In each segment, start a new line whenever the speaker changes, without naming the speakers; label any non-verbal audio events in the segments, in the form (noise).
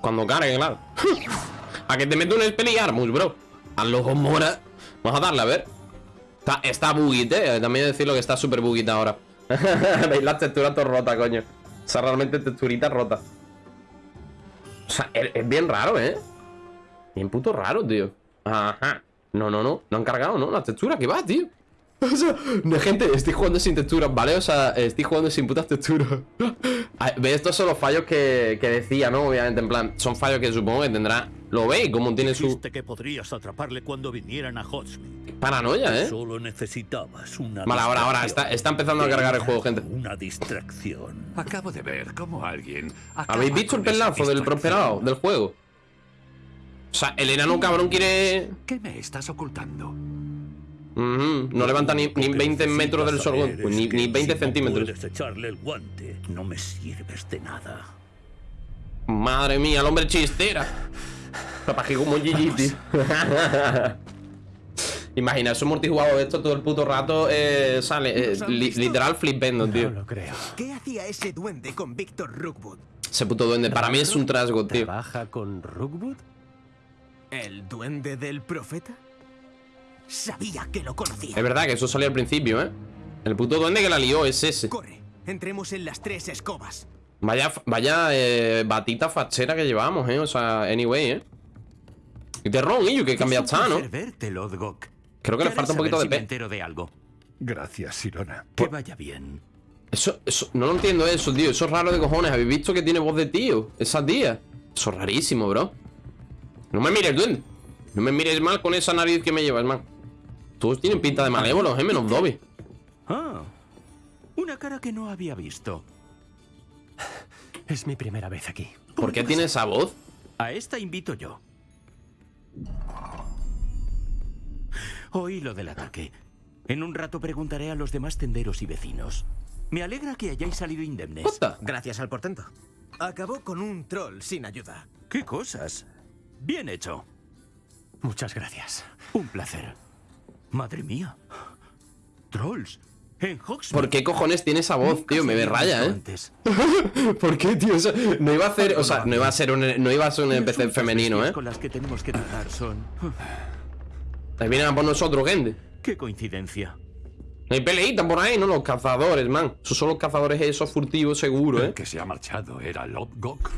Cuando cargue, claro. a que te meto un spell y armus, bro. A los mora. Vamos a darle, a ver. Está, está eh. También decirlo que está súper buguita ahora. (laughs) Veis las texturas todo rota, coño. O sea, realmente texturita rota. O sea, es bien raro, ¿eh? Bien puto raro, tío. Ajá. No, no, no. No han cargado, ¿no? La textura, ¿qué va, tío? (laughs) O sea, no, gente, estoy jugando sin texturas, ¿vale? O sea, estoy jugando sin putas texturas (laughs) ¿Ves? Estos son los fallos que, que decía, ¿no? Obviamente, en plan, son fallos que supongo que tendrá Lo veis, como tiene su...
Que podrías atraparle cuando vinieran a.
Paranoia, ¿eh?
Solo necesitabas una
Vale, ahora, ahora, está, está empezando a cargar el juego, gente
Una distracción.
Acabo de ver cómo alguien.
¿Habéis visto el pelazo del prosperado del juego? O sea, el enano cabrón quiere...
¿Qué me estás ocultando?
No levanta ni, ni 20 metros del sol,
Saber
pues ni, ni 20
si
centímetros.
No echarle el guante. No me sirves de nada.
Madre mía, el hombre chistera. Papaje como Gigi, tío. (laughs) Imagina, eso multijugador esto todo el puto rato eh, sale. eh, li- literal flipendo, tío.
lo creo.
¿Qué hacía ese duende con Víctor Rookwood?
Ese puto duende. Para mí es un trasgo, tío.
¿Trabaja con Rookwood?
¿El duende del profeta? Sabía que lo conocía.
Es verdad que eso salió al principio, ¿eh? El puto duende que la lió es ese.
Corre, entremos en las tres escobas.
Vaya, vaya eh, batita fachera que llevamos, ¿eh? O sea, anyway, ¿eh? Y de ron, y que cambia está, ¿no?
verte, Lodgok.
Creo que le falta un poquito de
pe.
pe.
entero de algo.
Gracias, Sirona.
Que vaya bien.
Eso, eso, no lo entiendo eso, tío. Eso es raro de cojones. ¿Habéis visto que tiene voz de tío? Esa tía. Eso es rarísimo, bro. No me mires, duende. No me mires mal con esa nariz que me llevas, man. Todos tienen pinta de malévolos, eh, menos Dobby.
Ah, una cara que no había visto.
Es mi primera vez aquí.
¿Por qué tiene esa voz?
A esta invito yo. Oí lo del ataque. En un rato preguntaré a los demás tenderos y vecinos. Me alegra que hayáis salido indemnes.
Puta.
Gracias al portento. Acabó con un troll sin ayuda.
¿Qué cosas? Bien hecho.
Muchas gracias.
Un placer. Madre mía. Trolls. En Hogsmeade.
¿Por qué cojones tiene esa voz,
Nunca
tío? Me ve raya, ¿eh?
antes. (laughs)
¿Por qué, tío? Eso- no iba a hacer, o sea, no iba a ser un, no iba a ser un NPC femenino, ¿eh?
con las que tenemos que tratar son...
Ahí vienen a por nosotros, gente.
Qué coincidencia.
Hay peleita por ahí, ¿no? Los cazadores, man. Esos son los cazadores esos furtivos, seguro,
El
¿eh?
que se ha marchado era Lodgok.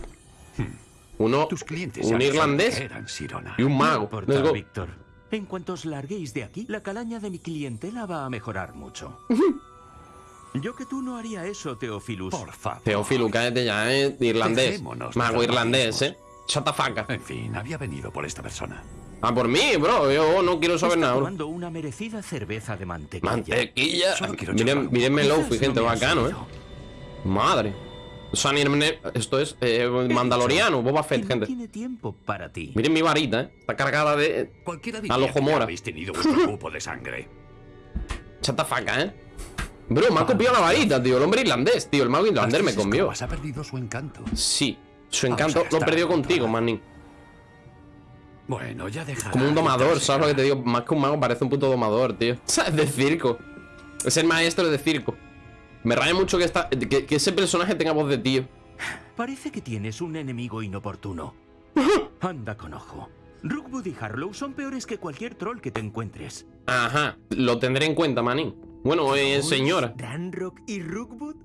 Uno,
Tus clientes
un irlandés
eran, Sirona.
y un
No
mago.
importa. Víctor. En cuanto os larguéis de aquí, la calaña de mi clientela va a mejorar mucho. Yo que tú no haría eso, Teofilus.
Por favor.
Teófilo, cállate ya, ¿eh? Irlandés.
Dejémonos
Mago irlandés. ¿eh? Chatafaca.
En fin, había venido por esta persona.
Ah, por mí, bro. Yo no quiero saber
Está
nada, bro.
tomando una merecida cerveza de mantequilla.
Mantequilla. Miren,
Quizás
Lofi,
no
gente, bacano, ¿eh? Madre. Ni- esto es eh, mandaloriano, Boba Fett, gente.
tiene tiempo para ti.
Miren mi varita, ¿eh? Está cargada de...
Cualquiera
A
diría
lo
que
Homora.
ya habéis tenido vuestro (laughs) cupo de sangre.
Chatafaca, ¿eh? Bro, me ha copiado la varita, tío. El hombre irlandés, tío. El mago irlandés me
Las tres
convió.
escobas ha perdido su encanto.
Sí. Su encanto lo perdió contigo,
control.
manín.
Bueno, ya deja.
Como un domador, ¿sabes lo que te digo? Más que un mago, parece un puto domador, tío. (laughs) ¿Sabes? De circo. Es el maestro de circo. Me raya mucho que, esta, que, que ese personaje tenga voz de tío.
Parece que tienes un enemigo inoportuno. Anda con ojo. Rookwood y Harlow son peores que cualquier troll que te encuentres.
Ajá, lo tendré en cuenta, manín. Bueno, eh,
¿Trolls,
señora.
¿Ranrock y Rookwood?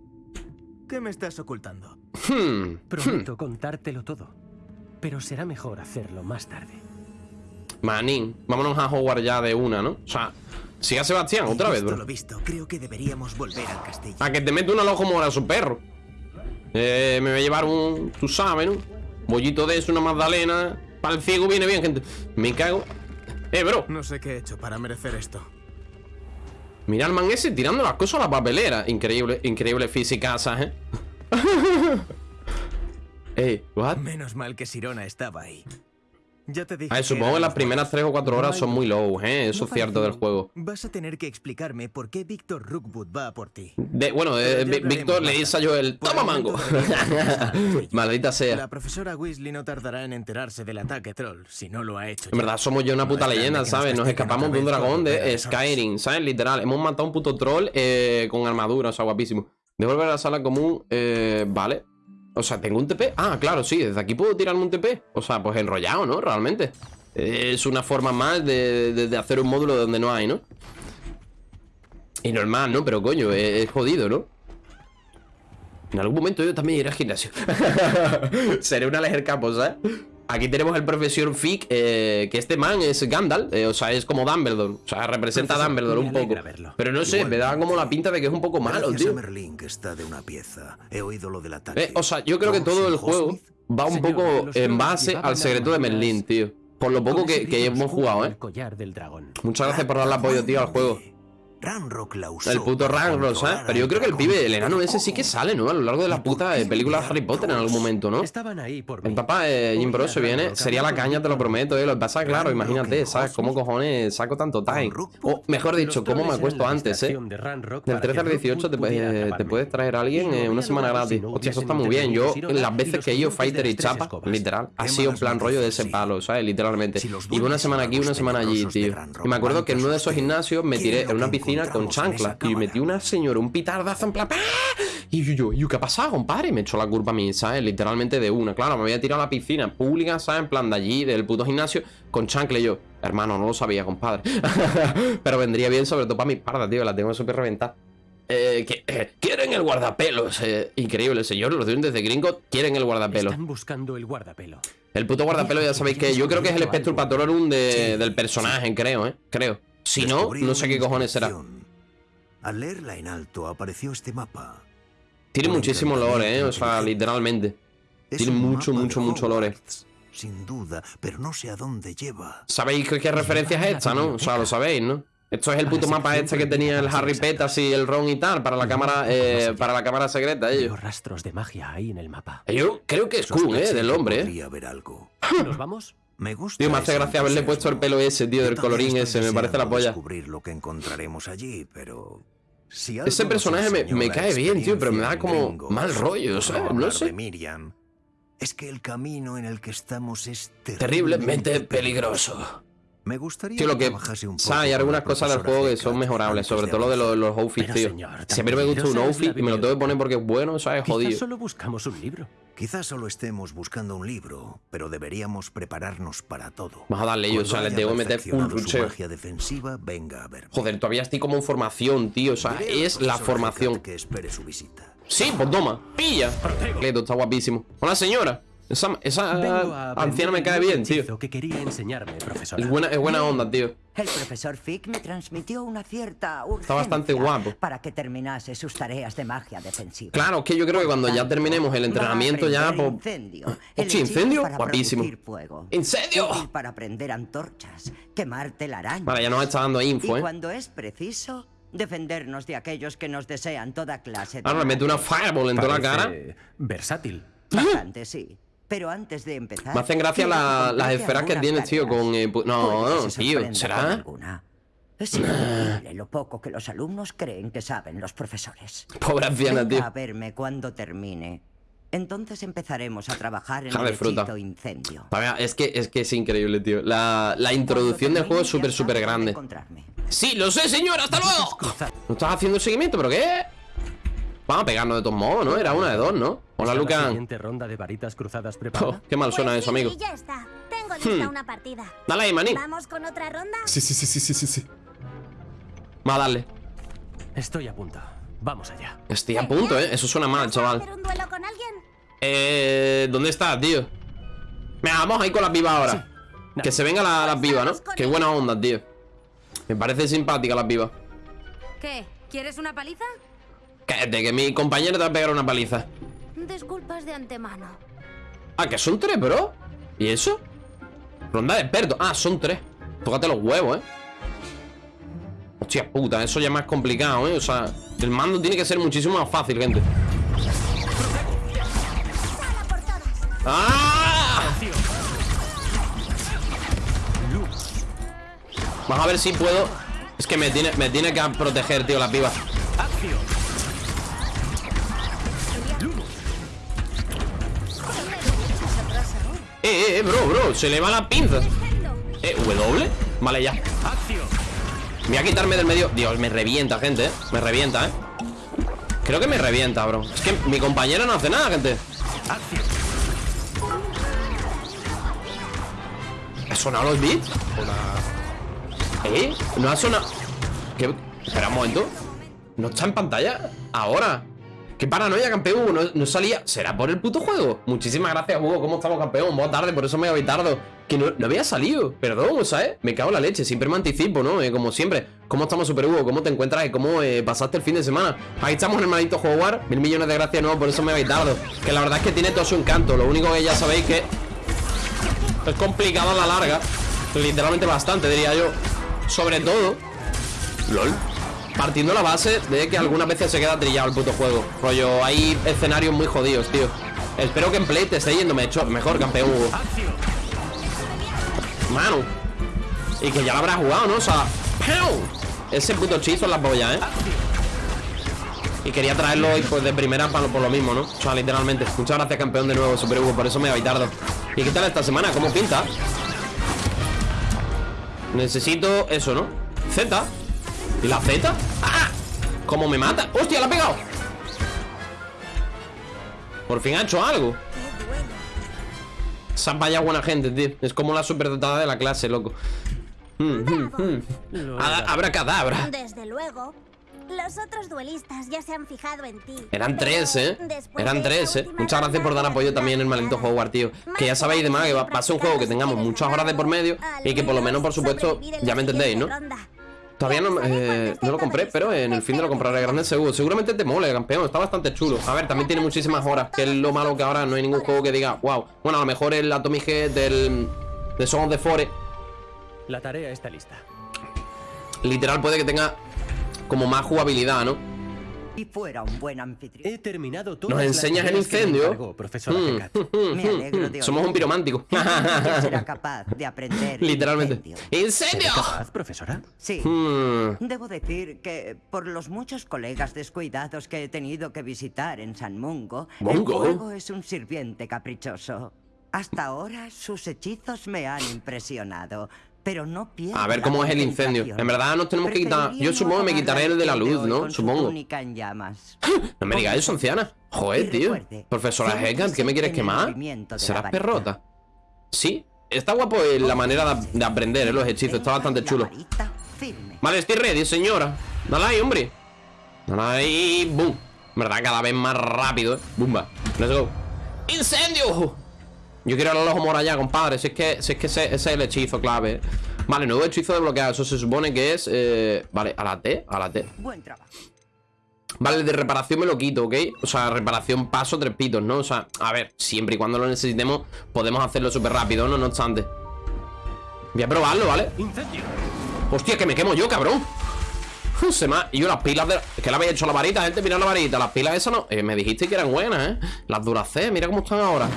¿Qué me estás ocultando?
Hmm,
Prometo contártelo todo. Pero será mejor hacerlo más tarde.
Manín, vámonos a jugar ya de una, ¿no? O sea, siga Sebastián otra vez, bro.
lo visto, creo que deberíamos volver al castillo.
A que te mete una lojo mora a su perro. Eh, me voy a llevar un. Tú sabes, ¿no? Bollito de eso, una magdalena. Para el ciego viene bien, gente. Me cago. Eh, bro.
No sé qué he hecho para merecer esto.
Mira al man ese tirando las cosas a la papelera. Increíble, increíble fisicasas, ¿eh? (laughs) Eh, what?
Menos mal que Sirona estaba ahí. Ya te dije
supongo que las primeras
buenos.
3 o 4 horas son muy low, ¿eh? Eso es cierto del juego.
Vas a tener que explicarme por qué Víctor Rookwood va por ti.
De- bueno, eh, Víctor le dice a Joel, ¡toma mango! (laughs)
yo.
Maldita sea.
La profesora Weasley no tardará en enterarse del ataque troll, si no lo ha hecho
En verdad somos ya una puta leyenda, ¿sabes? Nos escapamos de un dragón de Skyrim, ¿sabes? Literal, hemos matado a un puto troll eh, con armadura, o sea, guapísimo. Devolver a la sala común, eh, vale. O sea, ¿tengo un TP? Ah, claro, sí, desde aquí puedo tirarme un TP. O sea, pues enrollado, ¿no? Realmente. Es una forma más de, de- hacer un módulo donde no hay, ¿no? Y normal, ¿no? Pero coño, es, es jodido, ¿no? En algún momento yo también iré al gimnasio. (laughs) Seré una lejer capo, ¿sabes? Aquí tenemos el profesor Fick, eh, que este man es Gandalf, eh, o sea, es como Dumbledore. O sea, representa a Dumbledore un poco.
verlo.
Pero no sé, me da como la pinta de que es un poco malo, tío.
a Merlín que está de una pieza. He oído lo del ataque.
Eh, o sea, yo creo que
¿Todos
todo el juego va un
Señor,
poco en base al secreto de Merlín, tío. Por lo poco que, hemos jugado, ¿eh? Muchas gracias por darle apoyo, tío, al juego.
Ranrock la usó
El puto
para
Rangrock, ¿sabes? Pero yo creo que el pibe, el enano ese sí que sale, ¿no? A lo largo de la
¿Y por
puta eh, película de Harry Potter en algún momento, ¿no?
Estaban ahí por.
El papá de Jim Bro se viene,
Ranrock
sería la caña, te lo prometo, eh. Lo que pasa, claro,
Ranrock
imagínate, ¿sabes? ¿Cómo cojones saco tanto time? O mejor dicho, ¿cómo me acuesto antes, eh?
Ranrock
Del
para
13 al
que
18 te, puedes traer a alguien eh, una semana gratis. Hostia, eso está muy bien. Yo, las veces que he ido Fighter y Chapa, literal, ha sido en plan rollo de ese palo, ¿sabes? Literalmente. Y una semana aquí, una semana allí, tío.
Ranrock
Y me acuerdo que en uno de esos gimnasios me tiré en una
que
con chancla. Y metí una señora, un pitardazo en plan. ¡ah! Y yo, yo, ¿qué ha pasado, compadre? Me echó la culpa a mí, ¿sabes? Literalmente de una. Claro, me había tirado a la piscina pública, ¿sabes? En plan de allí, del puto gimnasio, con chancla y yo. Hermano, no lo sabía, compadre. (laughs) Pero vendría bien, sobre todo para mi parda, tío. La tengo súper reventada. Eh, que, eh, quieren el guardapelos. eh, increíble, señor. Los duendes de gringo quieren el guardapelos.
Están buscando el guardapelo.
El puto guardapelo, ya sabéis que yo creo que es el Spectrum Patrorum de, del personaje, creo, ¿eh? Creo. Si no, no sé qué cojones será.
Al leerla en alto apareció este mapa.
Tiene muchísimo lore, ¿eh? O sea, literalmente. Tiene mucho, mucho, mucho lore.
Sin duda, pero no sé a dónde lleva.
¿Sabéis qué, qué referencia es esta, no? O sea, lo sabéis, ¿no? Esto es el puto mapa este que tenía el Harry. Petas y el Ron y tal para la cámara, eh, para la cámara secreta, ellos.
rastros de magia ahí en el mapa.
Yo creo que es cool, ¿eh? Del hombre, ¿eh?
¿Nos vamos?
Me gusta.
Tío, me hace gracia haberle puesto el pelo ese, tío, del colorín ese. Me parece la polla.
descubrir lo que encontraremos allí, pero si
Ese personaje me- cae bien, tío, pero me da como mal rollo, ¿sabes? No sé.
Miriam, es que el camino en el que estamos es
Terriblemente peligroso.
Me gustaría
Tío, lo que.
un poco
¿sabes? Hay algunas cosas del juego que son mejorables, sobre todo lo de los, los outfits, tío.
señor,
Siempre me gusta un outfit y me lo tengo que poner porque es bueno, ¿sabes? Jodido.
solo buscamos un libro.
Quizás solo estemos buscando un libro, pero deberíamos prepararnos para todo.
Vamos a darle yo, o sea, les debo meter
su
rucheo.
magia defensiva, venga a verme.
Joder, todavía estoy como en formación, tío. O sea, es la formación.
Que espere su visita.
Sí, pues toma, pilla. Cleto, está guapísimo. Hola, señora. Esa, esa anciana me cae bien, tío.
que quería enseñarme, profesora.
Es buena, es buena onda, tío.
El profesor Fick me transmitió una cierta urgencia
bastante guapo.
para que terminase sus tareas de magia defensiva.
Claro, es que yo creo que cuando ya terminemos el entrenamiento ya,
a
pues...
incendio,
Hostia,
hechizo
incendio,
para
guapísimo.
fuego,
¡Incendio!
para prender antorchas, quemar telarañas.
Vale, ya nos está dando info,
y
¿eh?
cuando es preciso, defendernos de aquellos que nos desean toda clase de
Ahora le meto una fireball en toda la cara.
Versátil.
Bastante, sí. Pero antes de empezar...
Me hacen gracia la- las esferas que tienes, tío, con, eh, no,
se
tío, ¿será?
Es increíble lo poco que los alumnos creen que saben los profesores.
Pobre anciana, tío.
a verme cuando termine. Entonces empezaremos a trabajar en
Ja
el
fruta.
incendio.
Ver, Es que, es que es increíble, tío. La, la introducción del juego es súper, súper grande. Sí, lo sé, señor, hasta luego. ¿No estás haciendo seguimiento? ¿Pero qué? Vamos a pegarnos de todos modos, ¿no? Era una de dos, ¿no? Hola,
¿Está la
Lucan.
siguiente ronda de varitas cruzadas
Oh,
preparada?
qué mal suena
Pues
eso,
sí,
amigo.
ya está. Tengo lista
Hmm.
una partida.
Dale ahí, maní.
¿Vamos con otra ronda?
Sí, sí, sí, sí, sí, sí, sí. Va a darle.
Estoy a punto. Vamos allá.
Estoy a punto, ¿eh? Eso suena mal,
¿Vas a
chaval.
hacer un duelo con alguien?
Eh... ¿Dónde estás, tío? Venga, vamos ahí con las vivas ahora. Que se venga la- las vivas, ¿no? Qué buena onda, tío. Me parece simpática las vivas.
¿Qué? ¿Quieres una paliza?
Cállate, que mi compañero te va a pegar una paliza.
Disculpas de antemano.
Ah, que son tres, bro. ¿Y eso? Ronda de expertos. Ah, son tres. Tócate los huevos, eh. Hostia puta, eso ya es más complicado, eh. O sea, el mando tiene que ser muchísimo más fácil, gente. ¡Ah! Vamos a ver si puedo Es que me tiene, me tiene que proteger, tío, la piba Eh, eh, bro, bro Se le va la pinza Eh, W Vale, ya voy a quitarme del medio Dios, me revienta, gente, eh Me revienta, eh Creo que me revienta, bro Es que mi compañera no hace nada, gente. ¿Ha sonado los beats? ¿Eh? ¿No ha sonado? ¿Qué? Espera un momento ¿No está en pantalla? Ahora ¡Qué paranoia, campeón! No, no salía... ¿Será por el puto juego? Muchísimas gracias, Hugo ¿Cómo estamos, campeón? Buena tarde, por eso me voy tarde Que no, había salido Perdón, ¿sabes? Me cago en la leche Siempre me anticipo, ¿no? Eh, como siempre ¿Cómo estamos, Super Hugo? ¿Cómo te encuentras? ¿Y cómo eh, pasaste el fin de semana? Ahí estamos juego War Mil millones de gracias, no Por eso me voy tarde Que la verdad es que tiene todo su encanto Lo único que ya sabéis que... Es complicado a la larga Literalmente bastante, diría yo Sobre todo LOL Partiendo la base de que algunas veces se queda trillado el puto juego Rollo, hay escenarios muy jodidos, tío Espero que en Play te esté yendo mejor, campeón Hugo. Mano Y que ya lo habrás jugado, ¿no? O sea ¡pau! Ese puto hechizo en la polla, ¿eh? Y quería traerlo hoy pues, de primera para, por lo mismo, ¿no? O sea, literalmente Muchas gracias, campeón, de nuevo, Super Hugo Por eso me voy tarde ¿Y qué tal esta semana? ¿Cómo pinta? Necesito eso, ¿no? Z ¿Y la Z? ¡Ah! ¿Cómo me mata? ¡Hostia, la ha pegado! Por fin ha hecho algo Esa vaya buena gente, tío Es como la superdotada de la clase, loco Mm, mm, mm. Abra- Abracadabra
Desde luego. Los otros duelistas ya se han fijado en ti.
Eran
Pero
tres, ¿eh? Eran tres, ¿eh? Muchas gracias por dar apoyo también en el maldito juego, tío Que ya sabéis de más que va va a ser un juego que tengamos muchas horas de por medio Y que por lo menos, por supuesto, ya me entendéis, ¿no? Todavía no, eh, no lo compré, pero en el fin de lo compraré. Grande seguro. Seguramente te mole, campeón, está bastante chulo. A ver, también tiene muchísimas horas Que es lo malo que ahora no hay ningún juego que diga Wow, bueno, a lo mejor el Atomic Head del... De Song of the Forest.
La tarea está lista.
Literal puede que tenga Como más jugabilidad, ¿no?
Y fuera un buen anfitrión.
He terminado todo.
¿Nos enseñas el incendio?
profesora
Mm.
Hecat. (laughs)
Me alegro de
Somos un piromántico
Ya será (laughs) capaz de aprender.
Literalmente
incendio.
¡Incendio!
¿Capaz, profesora?
Sí.
Hmm.
Debo decir que por los muchos colegas descuidados que he tenido que visitar en San Mungo,
Mungo.
el es un sirviente caprichoso. Hasta ahora sus hechizos me han impresionado, pero no
A ver cómo es el incendio. En verdad nos tenemos que quitar. Yo supongo que me quitaré el de la luz, ¿no? Supongo.
en llamas.
No me digas eso, anciana. Joder, tío. Profesora Hecat, ¿qué me quieres quemar? ¿Serás perrota? Sí. Está guapo eh, la manera de, de aprender eh, los hechizos. Está bastante chulo. Vale, estoy ready, señora. Dale ahí, hombre. Dale ahí. Boom. En verdad, cada vez más rápido, eh. Bumba. Let's go. ¡Incendio! Yo quiero el ojo mora ya, compadre. Si es que, si es que ese, ese es el hechizo clave. eh. Vale, nuevo hechizo desbloqueado. Eso se supone que es. eh, Vale, a la T. A la T.
Buen trabajo.
Vale, de reparación me lo quito, ¿ok? O sea, reparación paso tres pitos, ¿no? O sea, a ver, siempre y cuando lo necesitemos Podemos hacerlo súper rápido, ¿no? No obstante Voy a probarlo, ¿vale?
¡Incendio!
Hostia, que me quemo yo, cabrón Uf, Se me ha... Y yo las pilas de... Es que le había hecho la varita, gente, mira la varita Las pilas esas no... Eh, me dijiste que eran buenas, ¿eh? Las Duracell, mira cómo están ahora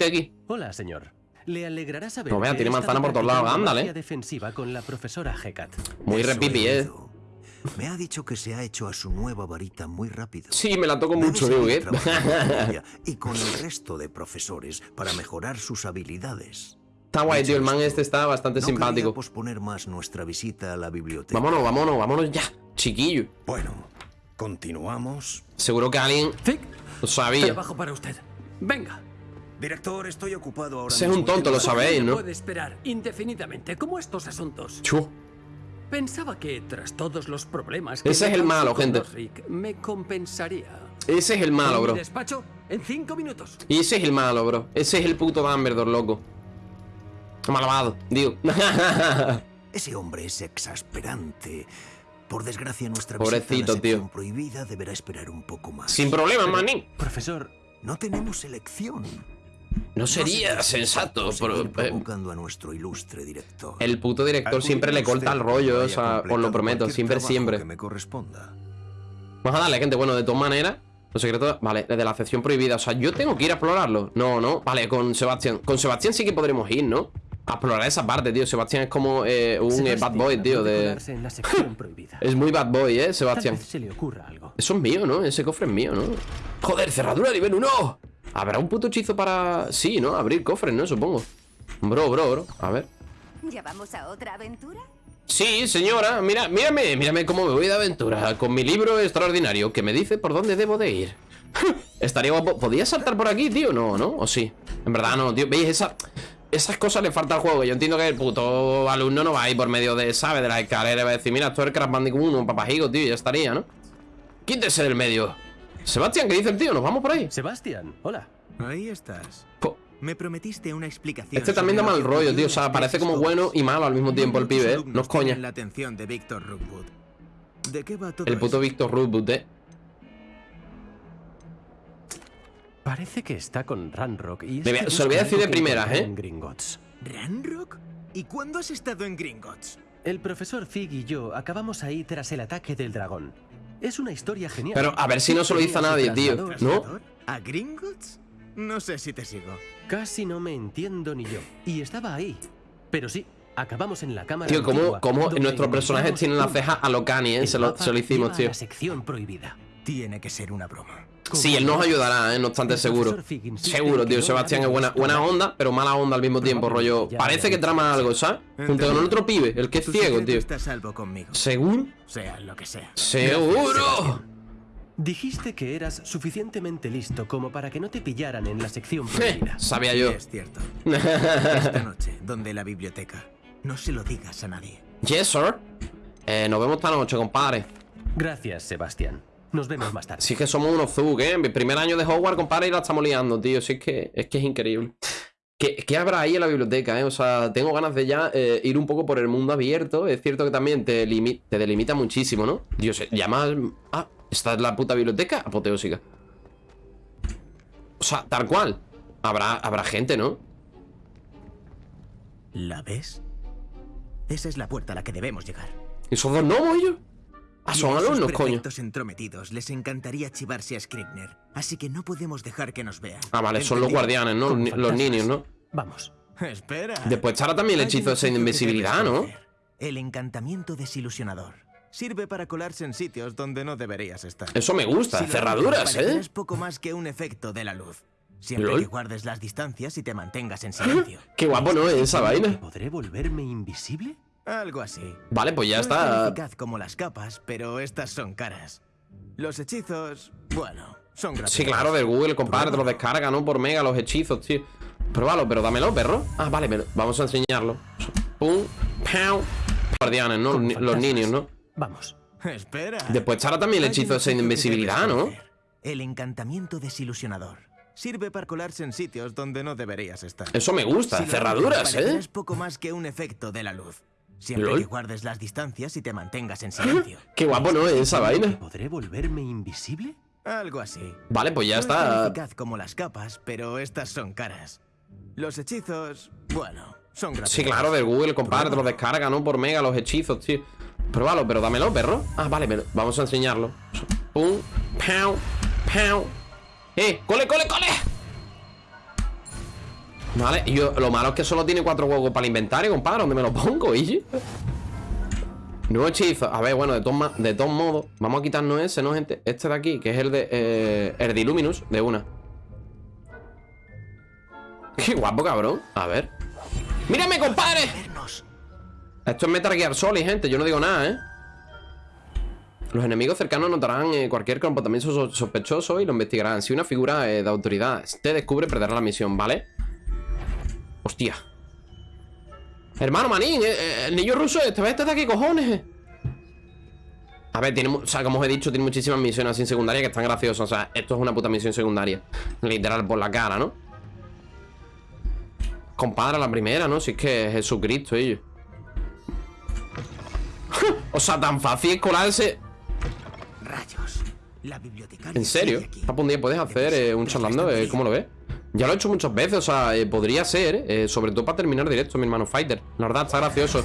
Este aquí
Hola, señor. Le alegrará saber.
No vea,
que
tiene manzana por todos lados, ándale.
defensiva con la profesora Hecat.
Muy repipi, ¿eh?
Me ha dicho que se ha hecho a su nueva varita muy rápido.
Sí, me la toco
Debe
mucho, digo, ¿eh? (laughs)
y con el resto de profesores para mejorar sus habilidades.
Está guay, tío, el man este está bastante
no
simpático
posponer más nuestra visita a la biblioteca.
Vámonos, vámonos, vámonos ya Chiquillo
Bueno, continuamos.
Seguro que alguien lo sabía
trabajo para usted. Venga.
Director, estoy ocupado ahora
Ese es
mismo
un tonto, lo sabéis, ¿no?
Puede esperar indefinidamente, como estos asuntos.
Chu.
Pensaba que tras todos los problemas que
Ese es el malo, gente.
Rick, me compensaría.
Ese es el malo, bro.
despacho en cinco minutos.
Y ese es el malo, bro. Ese es el puto Dumbledore, loco. Malvado, digo. (laughs)
Ese hombre es exasperante. Por desgracia, nuestra
Pobrecito,
visita a la
tío.
prohibida deberá esperar un poco más.
Sin problema, manín.
Profesor,
No tenemos elección.
No sería
No se
sensato,
seguir
pero, eh,
provocando a nuestro ilustre director.
El puto director siempre le corta el rollo, o sea, os lo prometo, siempre,
Que
siempre.
me corresponda.
Vamos a darle, gente. Bueno, de todas maneras, los secretos. Vale, desde la sección prohibida. O sea, yo tengo que ir a explorarlo. No, no. Vale, con Sebastián. Con Sebastián sí que podremos ir, ¿no? A explorar esa parte, tío. Sebastián es como eh, un eh, bad boy, tío. De...
en la. (laughs)
Es muy bad boy, eh, Sebastián.
vez se le ocurra algo.
Eso es mío, ¿no? Ese cofre es mío, ¿no? Joder, cerradura nivel 1. ¿Habrá un puto hechizo para...? Sí, ¿no? Abrir cofres, ¿no? Supongo. Bro, bro, bro. A ver.
¿Ya vamos a otra aventura?
Sí, señora. Mira, mírame, mírame cómo me voy de aventura. Con mi libro extraordinario que me dice por dónde debo de ir. (laughs) Estaría guapo. ¿Podía saltar por aquí, tío? No, ¿no? ¿O sí? En verdad no, tío. ¿Veis? Esa... Esas cosas le falta al juego. Yo entiendo que el puto alumno no va a ir por medio de, ¿sabes? De las escaleras. Va a decir, mira, esto es el Crash Bandicoot 1, papajigo, tío. Ya estaría, ¿no? Quítese del medio. Sebastián, ¿qué dice el tío? ¿Nos vamos por ahí?
Sebastián, hola.
Ahí estás.
Po-
Me prometiste una explicación.
Este también da mal rollo, tío. O sea, parece como bueno y malo al mismo tiempo el pibe, ¿eh? No es coña.
la atención de Víctor Rookwood. ¿De qué va todo
El puto? Víctor Rubut, ¿eh?
Parece que está con Ranrock y... es
Me voy a-
que
se lo voy a decir de primeras, ¿eh?
en Gringotts.
¿Ranrock? ¿Y cuándo has estado en Gringotts?
El profesor Fig y yo acabamos ahí tras el ataque del dragón. Es una historia genial.
Pero a ver si no se lo dice a nadie, tío. ¿No?
¿A Gringotts? No sé si te sigo.
Casi no me entiendo ni yo. Y estaba ahí. Pero sí, acabamos en la cámara
Tío, ¿cómo,
antigua,
cómo
donde
nuestros personajes tienen la ceja a lo Kanye, eh? Se lo, se lo hicimos, tío.
la sección prohibida.
Tiene que ser una broma.
Sí, él nos ayudará, ¿eh? No obstante, seguro. Seguro, tío. Sebastián es buena, buena onda, pero mala onda al mismo tiempo, rollo. Parece que trama algo, ¿sabes? Junto con el otro pibe, el que es ciego, tío. ¿Seguro?
Sea lo que sea.
¡Seguro!
Dijiste que eras suficientemente listo como para que no te pillaran en la sección prohibida.
sabía yo.
Es cierto. Esta noche, donde la biblioteca. No se lo digas a nadie.
Yes, sir. Eh, nos vemos esta noche, compadre.
Gracias, Sebastián. Nos vemos más tarde.
Si es que somos unos Zug, ¿eh? Mi primer año de Hogwarts, compadre, y la estamos liando, tío. Si es que es, que es increíble. ¿Qué, qué habrá ahí en la biblioteca, eh? O sea, tengo ganas de ya eh, ir un poco por el mundo abierto. Es cierto que también te, limi- te delimita muchísimo, ¿no? Dios, ya más... Ah, esta es la puta biblioteca apoteósica. O sea, tal cual. Habrá, habrá gente, ¿no?
¿La ves? Esa es la puerta a la que debemos llegar.
¿Y esos dos gnomos ellos? Ah, son alumnos, coño.
entrometidos les encantaría chivarse a Scribner, así que no podemos dejar que nos vean.
Ah, vale, son los guardianes, ¿no? Los, los niños, ¿no?
Vamos.
Espera.
Después estará también el hechizo de invisibilidad, ¿no?
El encantamiento desilusionador. Sirve para colarse en sitios donde no deberías estar.
Eso me gusta,
Si
cerraduras, ¿eh?
parecerás poco más que un efecto de la luz. Siempre
¿Lol?
que guardes las distancias y te mantengas en silencio. (laughs)
Qué guapo, ¿no? Esa vaina.
¿Podré volverme invisible?
Algo así.
Vale, pues ya
No es
está.
eficaz como las capas, pero estas son caras. Los hechizos, bueno, son gratuitos.
Sí, claro, del Google, compadre, te lo descarga, ¿no? Por mega los hechizos, tío. Pruébalo, pero dámelo, perro. Ah, vale, me- vamos a enseñarlo. Pum, pau. Guardianes, ¿no? Los, ni- los niños, ¿no?
Vamos.
Espera.
Después estará también el hechizo de invisibilidad, ¿no?
El encantamiento desilusionador. Sirve para colarse en sitios donde no deberías estar.
Eso me gusta,
Si
cerraduras, ¿eh?
parecerás poco más que un efecto de la luz. Siempre
¿Lol?
que guardes las distancias y te mantengas en (laughs) silencio.
Qué guapo, ¿no? Esa vaina.
¿Podré volverme invisible?
Algo así.
Vale, pues ya
No es
está.
eficaz como las capas, pero estas son caras. Los hechizos, bueno, son gratuitos.
Sí, claro, del Google, compadre, te lo descarga, ¿no? Por mega los hechizos, tío. Pruébalo, pero dámelo, perro. Ah, vale, me- vamos a enseñarlo. Pum, pau, pau. ¡Eh! ¡Cole, cole, cole! Vale, yo, lo malo es que solo tiene cuatro huevos para el inventario, compadre. ¿Dónde me lo pongo, Iji? Nuevo hechizo. A ver, bueno, de todos, de modos, vamos a quitarnos ese, ¿no, gente? Este de aquí, que es el de. Eh, el de Illuminus, de una. (laughs) Qué guapo, cabrón. A ver. ¡Mírame, compadre! Esto es Metal Gear Solid, gente. Yo no digo nada, ¿eh? Los enemigos cercanos notarán eh, cualquier comportamiento so- sospechoso y lo investigarán. Si una figura eh, de autoridad te descubre, perderá la misión, ¿vale? Hostia. Hermano Manín, eh, eh, el niño ruso, este este de aquí, cojones. A ver, tiene, o sea, como os he dicho, tiene muchísimas misiones así secundarias que están graciosas. O sea, esto es una puta misión secundaria. (laughs) Literal, por la cara, ¿no? Compadre, la primera, ¿no? Si es que es Jesucristo, ellos. (laughs) o sea, tan fácil es colarse.
Rayos. La bibliotecaria.
¿En serio?
aquí.
Papu, un día puedes hacer eh, un charlando, eh, ¿cómo lo ves? Ya lo he hecho muchas veces, o sea, eh, podría ser, eh, sobre todo para terminar directo, mi hermano Fighter. La verdad, está gracioso.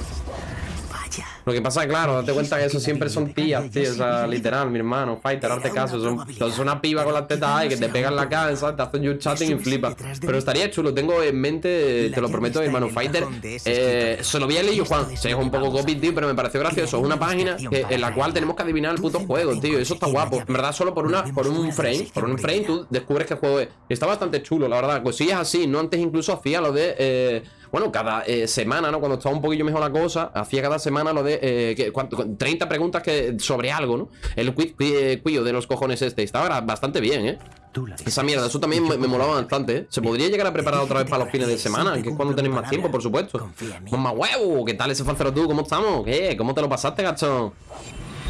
Lo que pasa, claro, date cuenta que eso siempre son tías, tío. O sea, literal, mi hermano, fighter, darte caso. Son, son una piba con las tetas ahí que te pegan la ¿sabes? Te hacen you chatting y flipas. Pero estaría chulo, tengo en mente, te lo prometo, hermano, fighter. Eh, se lo vi a leído Juan. Se es un poco copy, tío, pero me pareció gracioso. Es una página que- en la cual tenemos que adivinar el puto juego, tío. Eso está guapo. En verdad, solo por una, por un frame, por un frame, tú descubres qué juego es. Y está bastante chulo, la verdad. Cosillas así, no antes incluso hacía lo de. eh, bueno, cada eh, semana, ¿no? Cuando estaba un poquillo mejor la cosa, hacía cada semana lo de eh, que- cuánto- 30 preguntas que, sobre algo, ¿no? El quiz eh, cuillo de los cojones este. Estaba bastante bien, ¿eh? Esa mierda, eso también me, me molaba bastante, ¿eh? Se podría llegar a preparar otra vez para los fines de semana, que es cuando tenéis más tiempo, por supuesto. Mamá huevo, ¿qué tal ese falsero tú? ¿Cómo estamos? ¿Qué? ¿Cómo te lo pasaste, gachón?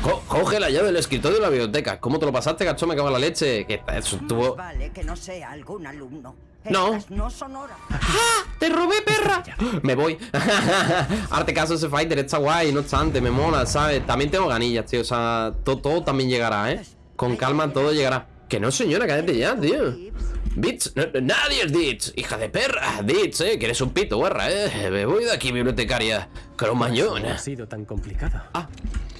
Co- coge la llave del escritorio de la biblioteca. ¿Cómo te lo pasaste, gachón? Me cago en la leche. Que eso estuvo.
Vale que no sea algún alumno.
No.
Horas.
¡Te robé, perra! Me voy. (laughs) Arte caso ese fighter, está guay, no obstante, me mola, ¿sabes? También tengo ganillas, tío. O sea, todo, todo también llegará, ¿eh? Con calma todo llegará. Que no, señora, cállate ya, tío. No- no- nadie es Ditch, hija de perra. Ditch, eh, que eres un pito, guarra, eh. Me voy de aquí, bibliotecaria. Cromañón.
No ha sido tan complicado.
Ah.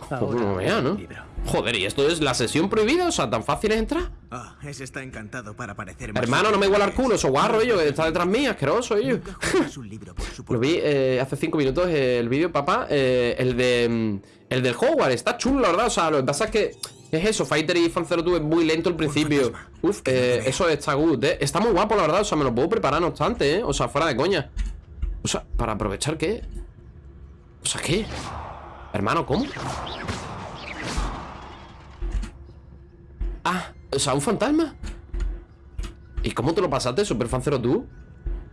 Pues no vea, ¿no? Joder, ¿y esto es la sesión prohibida? O sea, ¿tan fácil es entrar?
Ah, ese está encantado para parecer más
Hermano, no me iguala el culo, eso guarro ellos, que está detrás mía, asqueroso ellos. (laughs) Lo vi eh, hace cinco minutos el vídeo, papá. eh, el de. mm, El del Hogwarts. Está chulo, la verdad. O sea, lo que pasa es que. Es eso, Fighter y Fan Zero Two es muy lento al principio. Uf, eh, eso está good, eh. Está muy guapo, la verdad. O sea, me lo puedo preparar no obstante, eh. O sea, fuera de coña. O sea, para aprovechar qué. O sea, ¿qué? Hermano, ¿cómo? Ah, o sea, un fantasma. ¿Y cómo te lo pasaste, Super Fan Zero Two?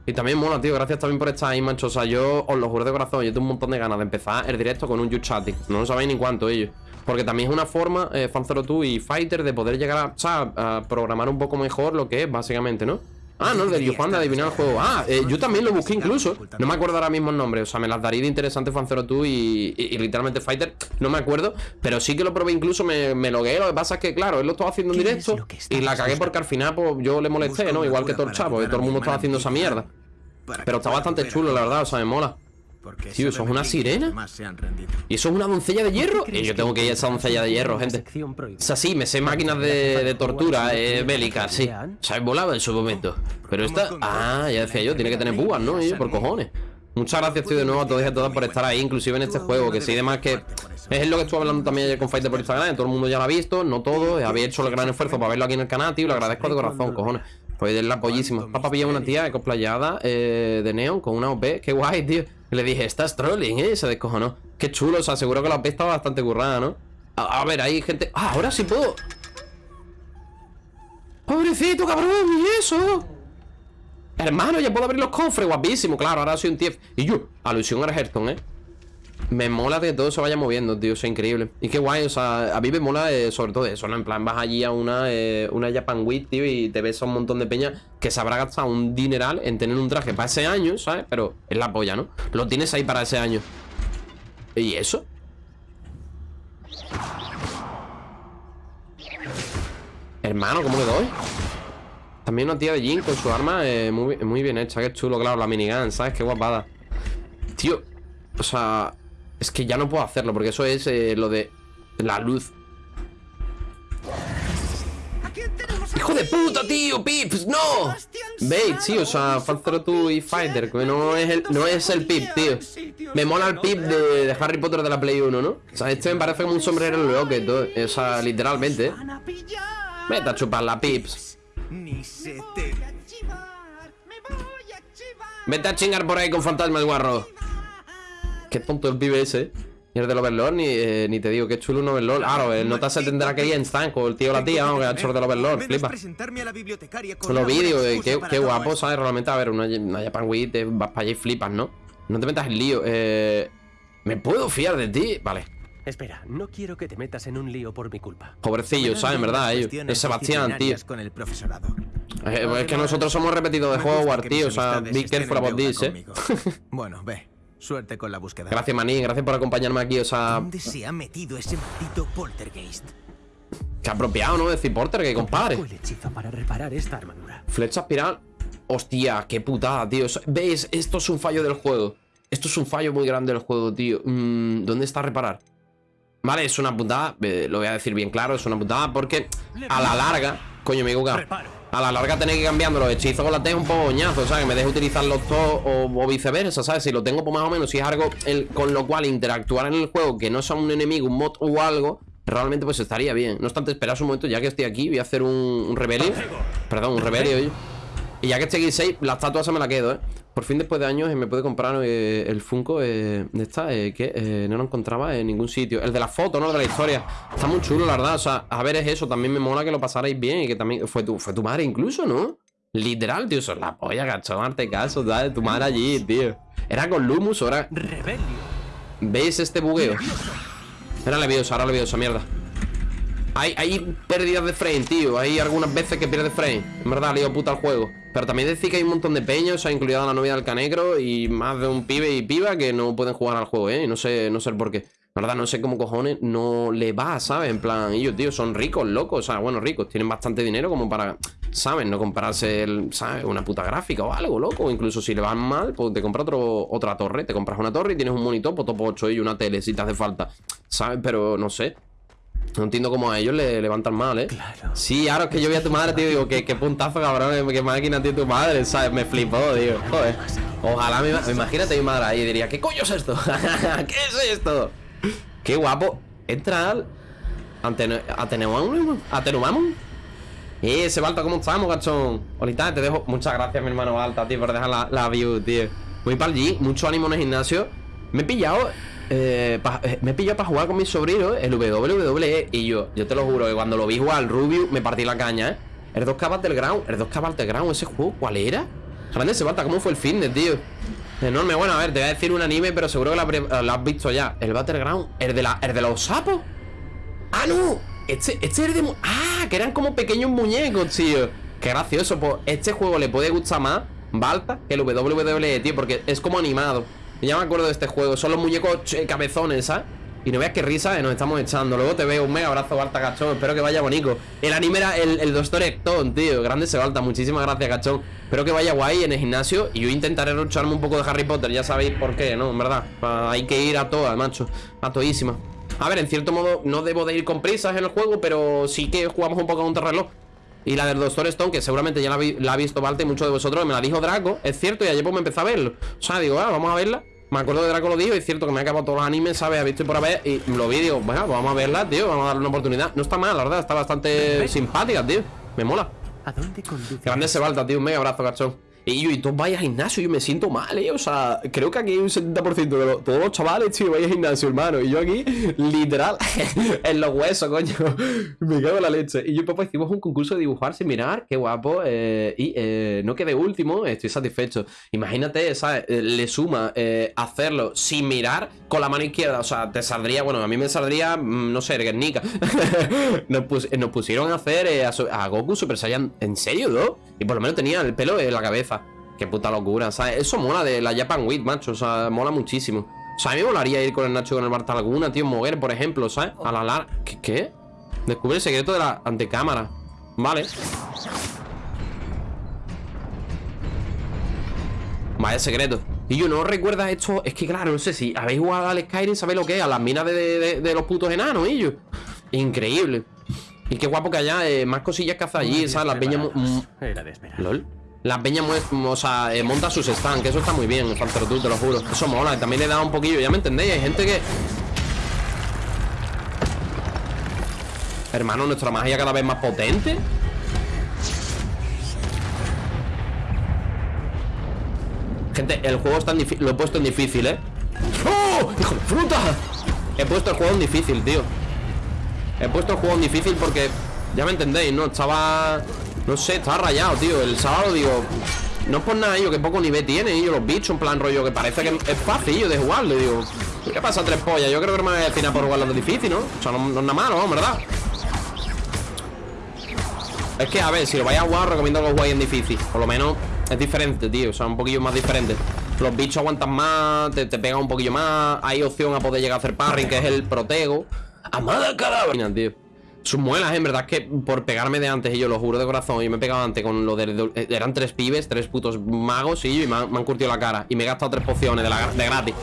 Y también mola, tío, gracias también por estar ahí, macho O sea, yo os lo juro de corazón, yo tengo un montón de ganas de empezar el directo con un You Chatting No lo sabéis ni cuánto ellos Porque también es una forma, eh, Fan02 y Fighter De poder llegar a, a programar un poco mejor lo que es, básicamente, ¿no? Ah, no, el del Yuhan de adivinar el juego. Ah, eh, yo también lo busqué incluso. No me acuerdo ahora mismo el nombre. O sea, me las daría de interesante Fan02 y, y, y literalmente Fighter No me acuerdo. Pero sí que lo probé incluso, me, me logué. Lo que pasa es que, claro, él lo estaba haciendo en directo Y la cagué porque al final, pues, yo le molesté, ¿no? Igual que todo el chavo Y todo el mundo estaba haciendo esa mierda. pero está bastante chulo, la verdad, o sea, me mola. Tío, ¿eso es una sirena?
Se.
¿Y eso es una doncella de hierro? Y yo tengo que ir a esa doncella de hierro, gente. O sea, sí, me sé máquinas de, de tortura eh, bélicas, sí. O sea, volaba en su momento. Pero esta... Ah, ya decía yo, tiene que tener púas, ¿no? Por cojones. Muchas gracias, tío, de nuevo a todos y a todas por estar ahí, inclusive en este juego, que sí, además que es lo que estuve hablando también ayer con Fighter por Instagram, todo el mundo ya lo ha visto, no todo, había hecho el gran esfuerzo para verlo aquí en el canal, tío, lo agradezco de corazón, cojones. Pues es la pollísima. Papá pilló una tía cosplayada eh, de Neon con una OP, qué guay, tío. Le dije, estás trolling, eh, se descojonó. Qué chulo, o sea, que la OP estaba bastante currada, ¿no? A, a ver, hay gente... Ah, ahora sí puedo... Pobrecito, cabrón, ¿y eso? Hermano, ya puedo abrir los cofres, guapísimo, claro, ahora soy un TF Y yo, alusión a Hearthstone, eh Me mola que todo se vaya moviendo, tío, es increíble Y qué guay, o sea, a mí me mola eh, sobre todo eso, ¿no? En plan, vas allí a una, eh, una Japan Week, tío Y te ves a un montón de peña que se habrá gastado un dineral en tener un traje para ese año, ¿sabes? Pero es la polla, ¿no? Lo tienes ahí para ese año ¿Y eso? Hermano, ¿cómo le doy? También una tía de Jin con su arma eh, muy, muy bien hecha, qué chulo, claro, la minigun, ¿sabes? Qué guapada. Tío, o sea, es que ya no puedo hacerlo porque eso es eh, lo de la luz. ¡Hijo de puta, tío! ¡Pips! ¡No! Bait, sí, o sea, Fan 2 y Fighter, que no es el, no es el Pip, tío. Me mola el Pip de, Harry Potter de la Play 1, ¿no? O sea, este me parece como un sombrero en todo. O sea, literalmente. Vete a chupar la Pips. Vete a chingar por ahí con fantasmas, guarro. Qué tonto el pibe ese. Y el del Overlord, ni, eh, ni te digo, qué chulo un Overlord. Claro, el nota se tendrá que ir en stand con el tío o la tía, vamos, que ha hecho el del Overlord, flipa. Los vídeos, eh, qué, qué guapo. ¿sabes? Realmente, a ver, una, una Japan Week, te vas para allá y flipas, ¿no? No te metas en lío. Eh, ¿Me puedo fiar de ti? Vale.
Espera, no quiero que te metas en un lío por mi culpa.
Pobrecillo, ¿sabes? En verdad, ellos. Es Sebastián, tío.
disciplinarias con el profesorado.
Eh, es que nosotros somos repetidos de Hogwarts, tío. O sea, be careful about this, eh.
Bueno, ve. Suerte con la búsqueda.
Gracias, Maní. Gracias por acompañarme aquí. O sea,
¿Dónde se ha metido ese maldito poltergeist?
que apropiado, ¿no? Decir que compadre.
El hechizo para reparar esta armadura.
Flecha espiral. Hostia, qué putada, tío. ¿Ves? Esto es un fallo del juego. Esto es un fallo muy grande del juego, tío. Mm, ¿Dónde está reparar? Vale, es una putada, eh, lo voy a decir bien claro, es una putada porque a la larga, coño, me he. A la larga tener que cambiando los hechizos con la T es un poco boñazo, ¿sabes? Que me deje utilizarlos todos o, o viceversa, ¿sabes? Si lo tengo pues más o menos, si es algo con lo cual interactuar en el juego que no sea un enemigo, un mod o algo, realmente pues estaría bien. No obstante, esperad un momento, ya que estoy aquí, voy a hacer un, un rebelio. Perdón, un rebelio. Y ya que aquí 6, la estatua se me la quedo, ¿eh? Por fin, después de años, eh, me puede comprar eh, el Funko eh, de esta, eh, que no lo encontraba en ningún sitio. El de la foto, ¿no? El de la historia. Está muy chulo, la verdad. O sea, a ver, es eso. También me mola que lo pasarais bien y que también... Fue tu, fue tu madre incluso, ¿no? Literal, tío. Eso es la polla, cachón. Arte caso, ¿sabes? Tu madre allí, tío. Era con Lumus, ahora...
Rebelio.
¿Veis este bugueo? Era leviosa, ahora leviosa, mierda. Hay, hay pérdidas de frame, tío. Hay algunas veces que pierde frame. En verdad, lío puta el juego. Pero también decir que hay un montón de peños, o sea, incluida la novia del canegro y más de un pibe y piba que no pueden jugar al juego, ¿eh? Y no sé, no sé por qué. La verdad, no sé cómo cojones no le va, ¿sabes? En plan, ellos, tío, son ricos, locos. O sea, bueno, ricos, tienen bastante dinero como para, ¿sabes? No comprarse, el, ¿sabes? Una puta gráfica o algo, loco. Incluso si le van mal, pues te compras otro, otra torre. Te compras una torre y tienes un monitor, pues topo 8 y una tele si te hace falta. ¿Sabes? Pero no sé. No entiendo cómo a ellos le levantan mal, ¿eh? Claro. Sí, ahora es que yo vi a tu madre, tío, digo, qué, qué puntazo, cabrón, qué máquina tiene tu madre, ¿sabes? Me flipó, tío. Joder. Ojalá me imagínate mi madre ahí y diría, ¿qué coño es esto? (laughs) ¿Qué es esto? Qué guapo. Entra al. Atenu- Atenuamum. Atenuamum. Eh, ese Balta, ¿cómo estamos, gachón? Ahorita te dejo. Muchas gracias, mi hermano Balta, tío, por dejar la, la view, tío. Voy para allí, mucho ánimo en el gimnasio. Me he pillado. Eh, pa- eh, me pillado para jugar con mi sobrino el WWE y yo, yo te lo juro que cuando lo vi jugar al Rubio me partí la caña, ¿eh? El 2K Battleground, el 2K Battleground, ese juego, ¿cuál era? Grande ese Balta, ¿cómo fue el fitness, tío? Enorme, bueno, a ver, te voy a decir un anime, pero seguro que lo, lo has visto ya. El Battleground, el de, la, el de los sapos. ¡Ah, no! Este, este es de... ¡Ah! Que eran como pequeños muñecos, tío. Qué gracioso. Pues este juego le puede gustar más Balta que el WWE, tío, porque es como animado. Ya me acuerdo de este juego. Son los muñecos che, cabezones, ¿sabes? Y no veas qué risa eh, nos estamos echando. Luego te veo un mega abrazo, Balta, cachón. Espero que vaya bonito. El anime era el, el Doctor Ecton, tío. Grande se Balta. Muchísimas gracias, cachón. Espero que vaya guay en el gimnasio. Y yo intentaré lucharme un poco de Harry Potter. Ya sabéis por qué, ¿no? En verdad. Hay que ir a todas, macho. A todísimas. A ver, en cierto modo, no debo de ir con prisas en el juego, pero sí que jugamos un poco a un reloj. Y la del Doctor Stone, que seguramente ya la, la ha visto Valte y muchos de vosotros, me la dijo Draco, es cierto, y ayer pues me empecé a verlo. O sea, digo, ah, vamos a verla. Me acuerdo de Draco lo dijo, y es cierto que me ha acabado todos los animes, ¿sabes? Ha visto y por haber, y lo vi digo, bueno, pues vamos a verla, tío, vamos a darle una oportunidad. No está mal, la verdad, está bastante simpática, tío. Me mola.
¿A dónde conduce?
Grande se balta, tío, un mega abrazo, cachón. Y yo, y todos vais a gimnasio, yo me siento mal, eh. O sea, creo que aquí hay un 70% de los- todos los chavales, tío, vais a gimnasio, hermano. Y yo aquí, literal, (laughs) en los huesos, coño. Me cago en la leche. Y yo, papá, hicimos un concurso de dibujar sin mirar, qué guapo. eh, y eh, no quedé último, estoy satisfecho. Imagínate, ¿sabes? Eh, le suma hacerlo sin mirar con la mano izquierda. O sea, te saldría, bueno, a mí me saldría, mm, no sé, Guernica. (laughs) nos, nos pusieron a hacer a, a Goku Super Saiyan, ¿en serio, no? Y por lo menos tenía el pelo en la cabeza. Qué puta locura, ¿sabes? Eso mola de la Japan Week, macho. O sea, mola muchísimo. O sea, a mí me molaría ir con el Nacho con el Barta Laguna, tío, mover, por ejemplo, ¿sabes? A la lar... ¿Qué? qué? Descubre el secreto de la antecámara. Vale. Vaya secreto. Y yo no recuerdas esto. Es que claro, no sé si habéis jugado al Skyrim, sabéis lo que es, a las minas de, de- de los putos enanos, y yo. Increíble. Y qué guapo que haya eh, más cosillas que hacer allí, ¿sabes? Las peñas. LOL. O sea, eh, monta sus stands, eso está muy bien, Faltero tú, te lo juro. Eso mola, también le da un poquillo, ya me entendéis. Hay gente que. Hermano, nuestra magia cada vez más potente. Gente, el juego está en difícil. Lo he puesto en difícil, ¿eh? ¡Oh! ¡Hijo de fruta! He puesto el juego en difícil, tío. He puesto el juego en difícil porque. Ya me entendéis, ¿no? Estaba. No sé, estaba rayado, tío. El sábado digo. No es por nada, yo que poco nivel tiene, yo los bichos, en plan rollo, que parece que es fácil yo de jugarlo. Digo, ¿qué pasa, tres pollas? Yo creo que me voy a destinar por jugarlo de difícil, ¿no? O sea, no, es nada malo. ¿verdad? Es que, a ver, si lo vais a jugar, recomiendo que lo juguéis en difícil. Por lo menos es diferente, tío. O sea, un poquillo más diferente. Los bichos aguantan más, te, te pegan un poquillo más. Hay opción a poder llegar a hacer parring, que es el protego. Amada cadáver, tío. Sus muelas, en verdad, es que por pegarme de antes, y yo lo juro de corazón, yo me he pegado antes con lo de. de- eran tres pibes, tres putos magos, y, y me, han, curtido la cara. Y me he gastado tres pociones de, gratis.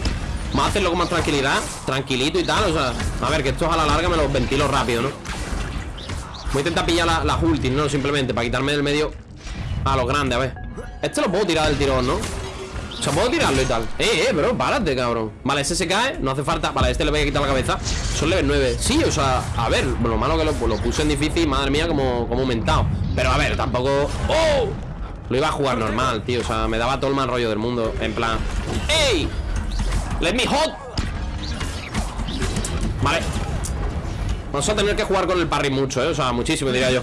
Vamos a hacerlo con más tranquilidad, tranquilito y tal. O sea, a ver, que estos a la larga me los ventilo rápido, ¿no? Voy a intentar pillar la- las ultis, ¿no? Simplemente para quitarme del medio a los grandes, a ver. Este lo puedo tirar del tirón, ¿no? O sea, puedo tirarlo y tal. Eh, eh, bro, párate, cabrón. Vale, ese se cae, no hace falta. Vale, este le voy a quitar la cabeza. Son level 9. Sí, o sea, a ver, lo malo que lo, lo puse en difícil, madre mía, como, como aumentado. Pero a ver, tampoco. ¡Oh! Lo iba a jugar normal, tío. O sea, me daba todo el mal rollo del mundo. En plan. ¡Ey! ¡Let me hot! Vale. Vamos a tener que jugar con el parry mucho, ¿eh? O sea, muchísimo, diría yo.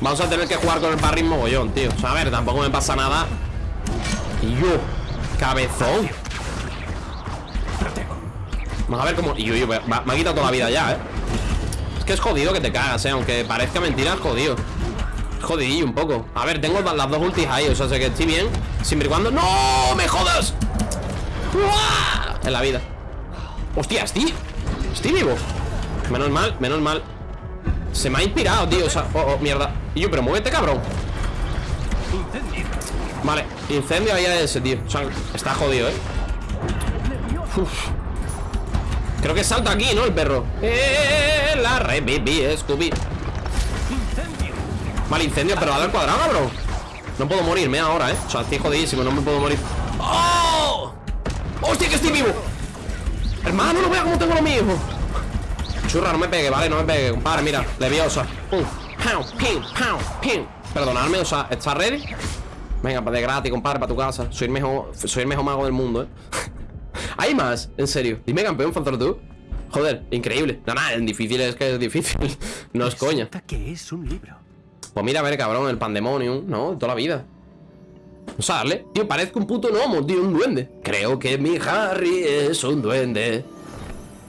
Vamos a tener que jugar con el parry mogollón, tío. O sea, a ver, tampoco me pasa nada. Yo, cabezón. Vamos a ver cómo. Yo, yo, me, ha quitado toda la vida ya, ¿eh? Es que es jodido que te cagas, ¿eh? Aunque parezca mentira, es jodido. Es jodidillo un poco. A ver, tengo las dos ultis ahí, o sea, sé que estoy bien. Siempre y cuando. ¡No! ¡Me jodas! En la vida. ¡Hostia, estoy! Estoy vivo. Menos mal, menos mal. Se me ha inspirado, tío. O sea, oh, oh, mierda. Y yo, pero muévete, cabrón. Vale, incendio ahí a ese, tío. O sea, está jodido, ¿eh? Creo que salta aquí, ¿no? El perro. ¡Eh! La re, eh, Scooby. Vale, incendio, pero dale al cuadrado, cabrón. No puedo morirme ahora, ¿eh? O sea, estoy jodidísimo, no me puedo morir. ¡Oh! ¡Hostia, que estoy vivo! Hermano, no vea cómo tengo lo mismo. Churra, no me pegue, ¿vale? No me pegue, compadre, mira, leviosa. Pam, pim, pam, pim. Perdonadme, o sea, ¿estás ready? Venga, de gratis, compadre, para tu casa. Soy el mejor, soy el mejor mago del mundo, ¿eh? (laughs) Hay más, en serio. Dime, campeón, Fanzoro, tú. Joder, increíble. No, nada, en difícil es que es difícil. (laughs) No es coña.
que es un libro.
Pues mira, a ver, cabrón, el pandemonium, ¿no? De toda la vida. O sea, dale. Tío, parezco un puto gnomo, tío, un duende. Creo que mi Harry es un duende.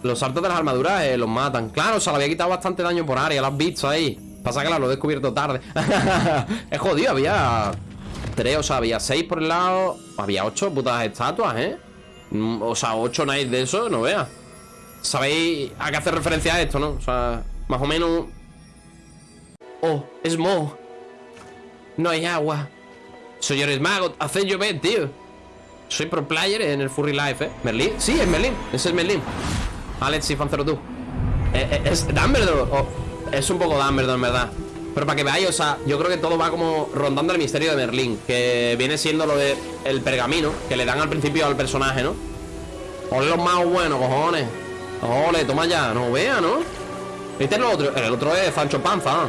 Los saltos de las armaduras eh, los matan. Claro, o sea, le había quitado bastante daño por área, lo has visto ahí. Pasa que la lo he descubierto tarde. (laughs) es jodido, había tres, o sea, había seis por el lado. Había ocho putas estatuas, ¿eh? Mm, O sea, ocho knights de eso, no veas. ¿Sabéis a qué hace referencia a esto, no? O sea, más o menos. Oh, es Mo. No hay agua. Señores magos, haced llover, tío. Soy pro player en el Furry Life, ¿eh? ¿Merlin? Sí, es Merlin. Ese es Merlin. Alex y Fancero tú. Eh, eh, es. Oh, es un poco Dumbledore, en verdad. Pero para que veáis, o sea, yo creo que todo va como rondando el misterio de Merlín. Que viene siendo lo de el pergamino que le dan al principio al personaje, ¿no? Ole los magos buenos, cojones. Ole, toma ya. No vea, ¿no? Este es el otro. El otro es Sancho Panza.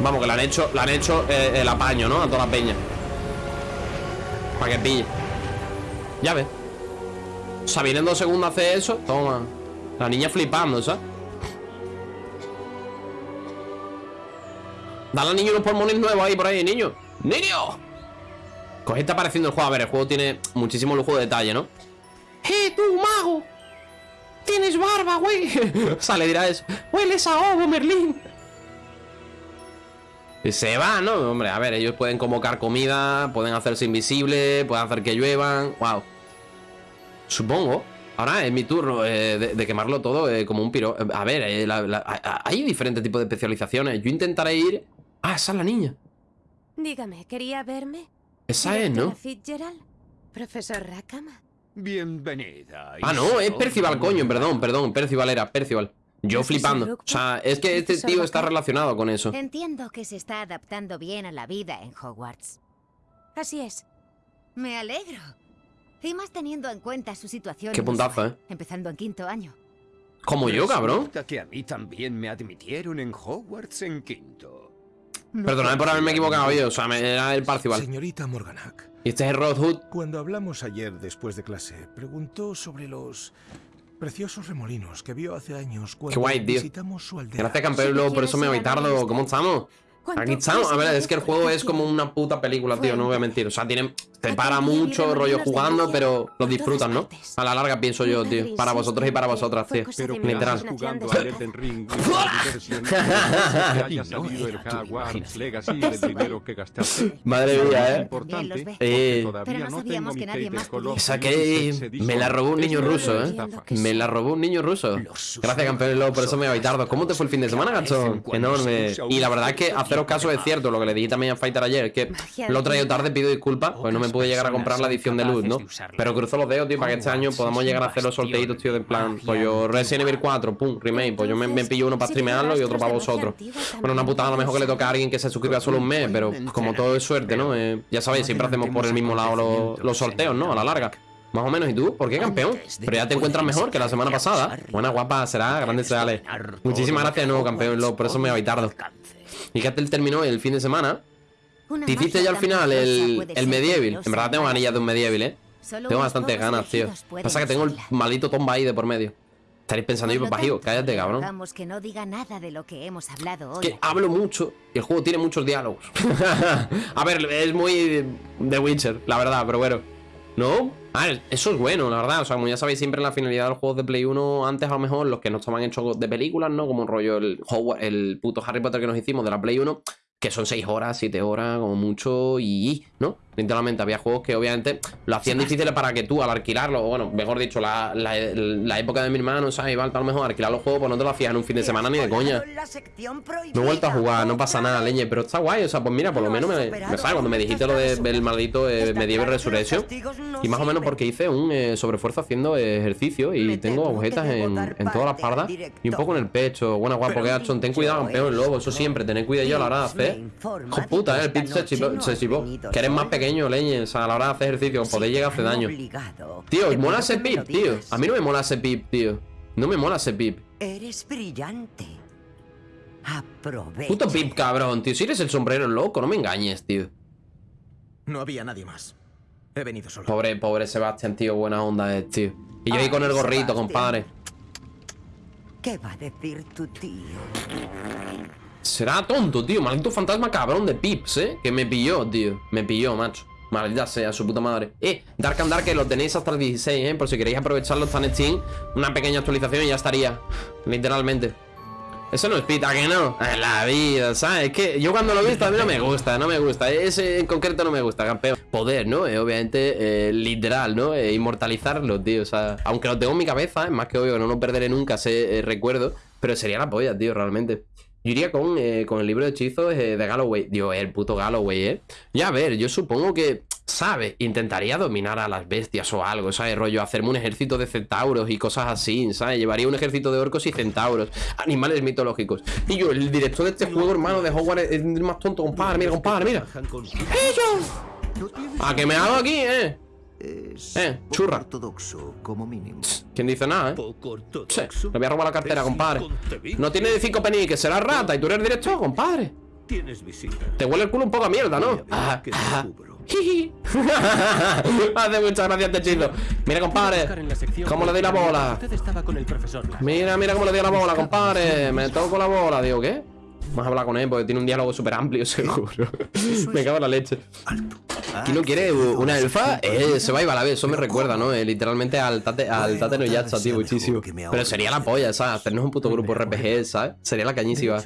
Vamos, que le han hecho, le han hecho eh, el apaño, ¿no? A toda la peña. Para que pille. Ya ves. O sea, viene en dos segundos a hacer eso. Toma. La niña flipando, ¿sabes? Dale al niño unos pulmones nuevos ahí por ahí, niño. ¡Niño! Coge está apareciendo el juego. A ver, el juego tiene muchísimo lujo de detalle, ¿no? ¡Eh, tú, mago! ¡Tienes barba, güey! (laughs) o sea, le dirá eso. ¡Hueles a ovo, Merlín! Se va, ¿no? Hombre, a ver, ellos pueden convocar comida, pueden hacerse invisibles, pueden hacer que lluevan. ¡Wow! Supongo. Ahora es mi turno eh, de, quemarlo todo eh, como un piro. A ver, eh, hay diferentes tipos de especializaciones. Yo intentaré ir. Ah, esa es la niña.
Dígame, ¿quería verme?
Esa es, ¿no?
Fitzgerald? ¿Profesor Rackham?
Bienvenida.
Ah, no, es. Percival, coño, perdón, perdón. Percival era, Percival. Yo flipando. O sea, es que este tío está relacionado con eso.
Entiendo que se está adaptando bien a la vida en Hogwarts.
Así es.
Me alegro. Y más teniendo en cuenta su situación.
Qué puntazo, ¿eh?
Empezando en quinto año.
Como yo, cabrón.
Resulta que a mí también me admitieron en Hogwarts en quinto. No
Perdonad por haberme equivocado yo. O sea, me- era el Parcival.
Señorita Morganac,
Y este es Rod Hood.
cuando hablamos ayer después de clase, preguntó sobre los preciosos remolinos que vio hace años cuando
Qué guay, tío.
visitamos su aldea.
Gracias, campeón.
Si
por eso me voy
ver
¿Cómo estamos? Aquí estamos. A ver, es que el juego es como una puta película, tío, no voy a mentir. O sea, tiene, te para mucho rollo jugando, pero lo disfrutan, ¿no? A la larga pienso yo, tío. Para vosotros y para vosotras, tío. (laughs) (laughs) Literal. (laughs)
que que.
Madre mía, eh.
Importante,
Eh,
todavía no tengo mi Kate Colossus
esa que me la robó un niño ruso, eh. Me la robó un niño ruso. Gracias, campeón por eso me voy tarde. ¿Cómo te fue el fin de semana, gacho? Enorme. Y la verdad es que haceros caso es cierto, lo que le dije también a Fighter ayer, que lo he traído tarde, pido disculpas, pues no me pude llegar a comprar la edición de luz, ¿no? Pero cruzo los dedos, tío, para que este año podamos llegar a hacer los sorteitos, tío, de plan, pues yo Resident Evil 4, pum, remake, pues yo me, me pillo uno para streamearlo y otro para vosotros. Bueno, una putada a lo mejor que le toca a alguien que se suscriba solo un mes, pero como todo es suerte, ¿no? Eh, ya sabéis, siempre hacemos por el mismo lado los, los sorteos, ¿no? A la larga. Más o menos, ¿y tú? ¿Por qué, campeón? Pero ya te encuentras mejor que la semana pasada. Buena, guapa, será, grandes reales. Muchísimas gracias de nuevo, campeón, Lo, por eso me voy. Y que él terminó el fin de semana. Te hiciste ya al final el, el Medieval. En verdad tengo ganillas de un Medieval, ¿eh? Tengo bastantes ganas, tío. Pasa que tengo el maldito Tomba ahí de por medio. Estaréis pensando, yo, bajío, cállate, cabrón.
Que no diga nada de lo que hemos hablado hoy.
Que hablo mucho y el juego tiene muchos diálogos. (laughs) a ver, es muy de Witcher, la verdad, pero bueno. ¿No? A ver, eso es bueno, la verdad. O sea, como ya sabéis, siempre la finalidad de los juegos de Play 1, antes a lo mejor, los que no estaban hechos de películas, ¿no? Como un rollo el, el puto Harry Potter que nos hicimos de la Play 1, que son 6 horas, 7 horas, como mucho, y. ¿no? Literalmente, había juegos que obviamente lo hacían difíciles para que tú, al alquilarlo, o bueno, mejor dicho, la, la, la época de mi hermano, ¿sabes? Igual, a lo mejor alquilar los juegos, pues no te lo hacías en un fin de semana ni de coña. No he vuelto a jugar, no pasa nada, leñe, pero está guay, o sea, pues mira, por lo menos me, me sabe cuando me dijiste lo de- del maldito eh, Medieval Resurrection y más o menos porque hice un eh, sobreesfuerzo haciendo ejercicio y tengo agujetas en, en toda la espalda y un poco en el pecho. Buena guapo, que Gachon, ten cuidado, campeón, lobo, eso siempre, tened cuidado yo a la hora de hacer. Hijo puta, eh, el pit se chivó, se chivó. Que eres más pequeño, leñe, o sea, a la hora de hacer ejercicio, podéis llegar a hacer daño. Tío, mola ese pip, tío. A mí no me mola ese pip, tío. No me mola ese pip.
Eres brillante. Aprovecha.
Puto pip, cabrón, tío. Si eres el sombrero loco, no me engañes, tío.
No había nadie más. He venido solo.
Pobre, pobre Sebastián, tío, buena onda es, tío. Y yo ahí con el gorrito, compadre.
¿Qué va a decir tu tío?
Será tonto, tío. Maldito fantasma cabrón de Pips, ¿eh? Que me pilló, tío. Me pilló, macho. Maldita sea, su puta madre. Eh, Dark and Dark, que lo tenéis hasta el 16, ¿eh? Por si queréis aprovecharlo, está en Steam. Una pequeña actualización y ya estaría. Literalmente. Eso no es pita, que no. En la vida, ¿sabes? Es que yo cuando lo he visto a mí no me gusta, no me gusta. Ese en concreto no me gusta, campeón. Poder, ¿no? Eh, obviamente, eh, literal, ¿no? Eh, inmortalizarlo, tío. O sea, aunque lo tengo en mi cabeza, es más que obvio que no lo perderé nunca ese eh, recuerdo. Pero sería la polla, tío, realmente. Yo iría con, eh, con el libro de hechizos eh, de Galloway. Dios, el puto Galloway, ¿eh? Ya, a ver, yo supongo que, ¿sabes? Intentaría dominar a las bestias o algo, ¿sabes? Rollo, hacerme un ejército de centauros y cosas así, ¿sabes? Llevaría un ejército de orcos y centauros, animales mitológicos. Y yo, el director de este juego, hermano, de Hogwarts, es el más tonto, compadre, mira, compadre, mira. ¡Ellos! ¿A que me hago aquí, eh? Eh, churra.
ortodoxo, como mínimo.
¿Quién dice nada, eh? Sí, le voy a robar la cartera, compadre. No tiene de cinco penny, que será rata y tú eres director, compadre.
Tienes visita.
Te huele el culo un poco a mierda, ¿no? Ah, ah. (laughs) Hace muchas gracias este hechizo. Mira, compadre. ¿Cómo le doy la bola? Mira, mira cómo le doy la bola, compadre. Me toco la bola. Digo, ¿qué? Vamos a hablar con él porque tiene un diálogo súper amplio, (laughs) seguro. Me cago en la leche. ¿Quién no quiere una elfa? Eh, se va y va a la vez. Eso me recuerda, ¿no? Eh, literalmente al Tate, al tate no Yatza, tío, muchísimo. Pero sería la polla, ¿sabes? Hacernos un puto grupo RPG, ¿sabes? Sería la cañísima.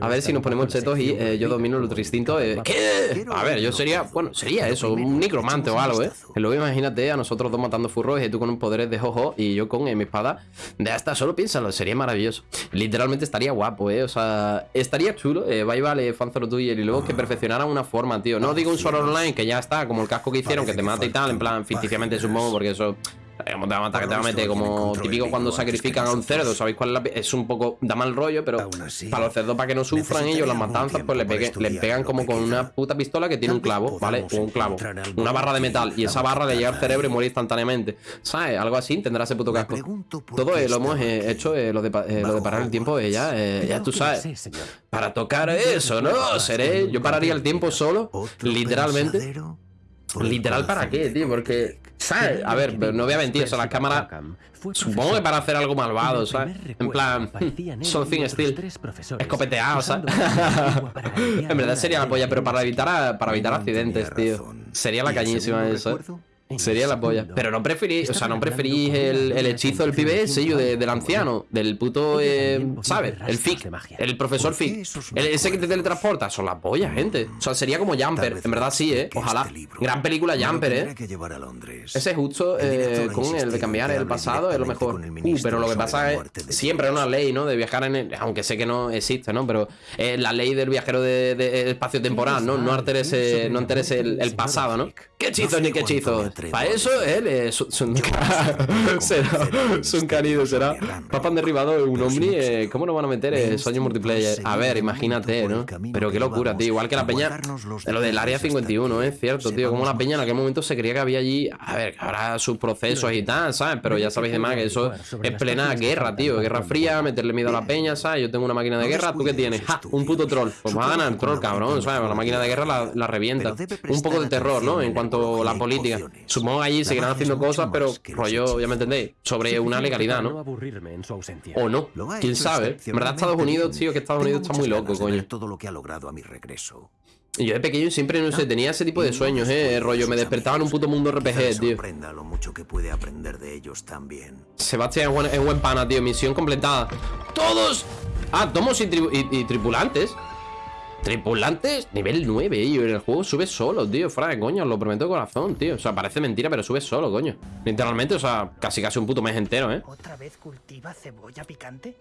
A ver si nos ponemos chetos y eh, yo domino el otro instinto. ¿Qué? A ver, yo sería, bueno, sería eso, un necromante o algo, ¿eh? Luego imagínate a nosotros dos matando furros y tú con un poderes de jojo y yo con mi espada. De hasta, solo piénsalo, sería maravilloso. Literalmente estaría guapo, ¿eh? O sea, estaría chulo. Eh, bye, vale, fanzoro tuyo y luego que perfeccionara una forma, tío. No digo un solo online que ya está, como el casco que hicieron, que te mata y tal, en plan, ficticiamente supongo, porque eso. eh, te va a matar, que te va a meter como típico cuando sacrifican a un cerdo, ¿sabéis cuál es la Es un poco, da mal rollo, pero para los cerdos, para que no sufran ellos las matanzas, pues le, pegue- le pegan como con una puta pistola que tiene un clavo, ¿vale? O un clavo, una barra de metal, y esa barra le llega al cerebro y muere instantáneamente, ¿sabes? Algo así tendrá ese puto casco. Todo eh, lo hemos eh, hecho, eh, lo, de, eh, lo de parar el tiempo, eh, ya, eh, ya tú sabes. Para tocar eso, ¿no? Seré, yo pararía el tiempo solo, literalmente. Literal, ¿para qué, tío? Porque ¿Sabes? A ver, no voy a mentir, son las cámaras. Supongo que para hacer algo malvado, ¿sabes? En plan, something still. Escopeteado, ¿sabes? en verdad sería la polla, pero para evitar, para evitar accidentes, tío. Sería la cañísima eso, ¿eh? Sería la polla. Pero no preferís, o sea, no preferís el, el hechizo del pibe ese, yo, de- del anciano, del puto, eh, ¿sabes? El FIC, el profesor FIC. El- ese que te teletransporta, son la polla, gente. O sea, sería como Jumper, en verdad sí, ¿eh? Ojalá. Gran película Jumper, ¿eh? Ese justo eh, con el de cambiar el pasado es lo mejor. Uh, pero lo que pasa es siempre hay una ley, ¿no? De viajar en el, aunque sé que no existe, ¿no? Pero es la ley del viajero de, de espacio temporal, ¿no? No alteres, eh, no alteres el, el pasado, ¿no? ¿Qué hechizos ni qué hechizos? Para eso él es un, será, es un canido, será. Papá han derribado un Omni, eh, ¿cómo no van a meter eh, Sueño Multiplayer? A ver, imagínate, ¿no? Pero qué locura, tío. Igual que la peña lo del área 51, es cierto, tío. Como la peña en aquel momento se creía que había allí, a ver, que habrá sus procesos y tal, ¿sabes? Pero ya sabéis de más que eso es plena guerra, tío. Guerra fría, meterle miedo a la peña, ¿sabes? Yo tengo una máquina de guerra, ¿tú qué tienes? ¡Ja! Un puto troll. Pues va a ganar el troll, cabrón, ¿sabes? La máquina de guerra la, la revienta. Un poco de terror, ¿no? En cuanto a la política. Supongo que allí seguirán haciendo cosas, pero rollo, ya me entendéis, sobre una legalidad, ¿no? O no, quién sabe. En verdad, Estados Unidos, tío, que Estados Unidos está muy loco, coño.
todo lo que ha logrado a mi regreso.
Y yo de pequeño siempre, no sé, tenía ese tipo de sueños, eh, rollo, me despertaba en un puto mundo RPG, tío.
Sorprenda lo mucho que puede aprender de ellos también.
Sebastián es buen, pana, tío, misión completada. ¡Todos! Ah, tomos y, y- y tripulantes. Tripulantes, nivel 9, y en el juego sube solo, tío. Fuera de coño, os lo prometo de corazón, tío. O sea, parece mentira, pero sube solo, coño. Literalmente, o sea, casi casi un puto mes entero, ¿eh?
¿Otra vez cultiva cebolla picante?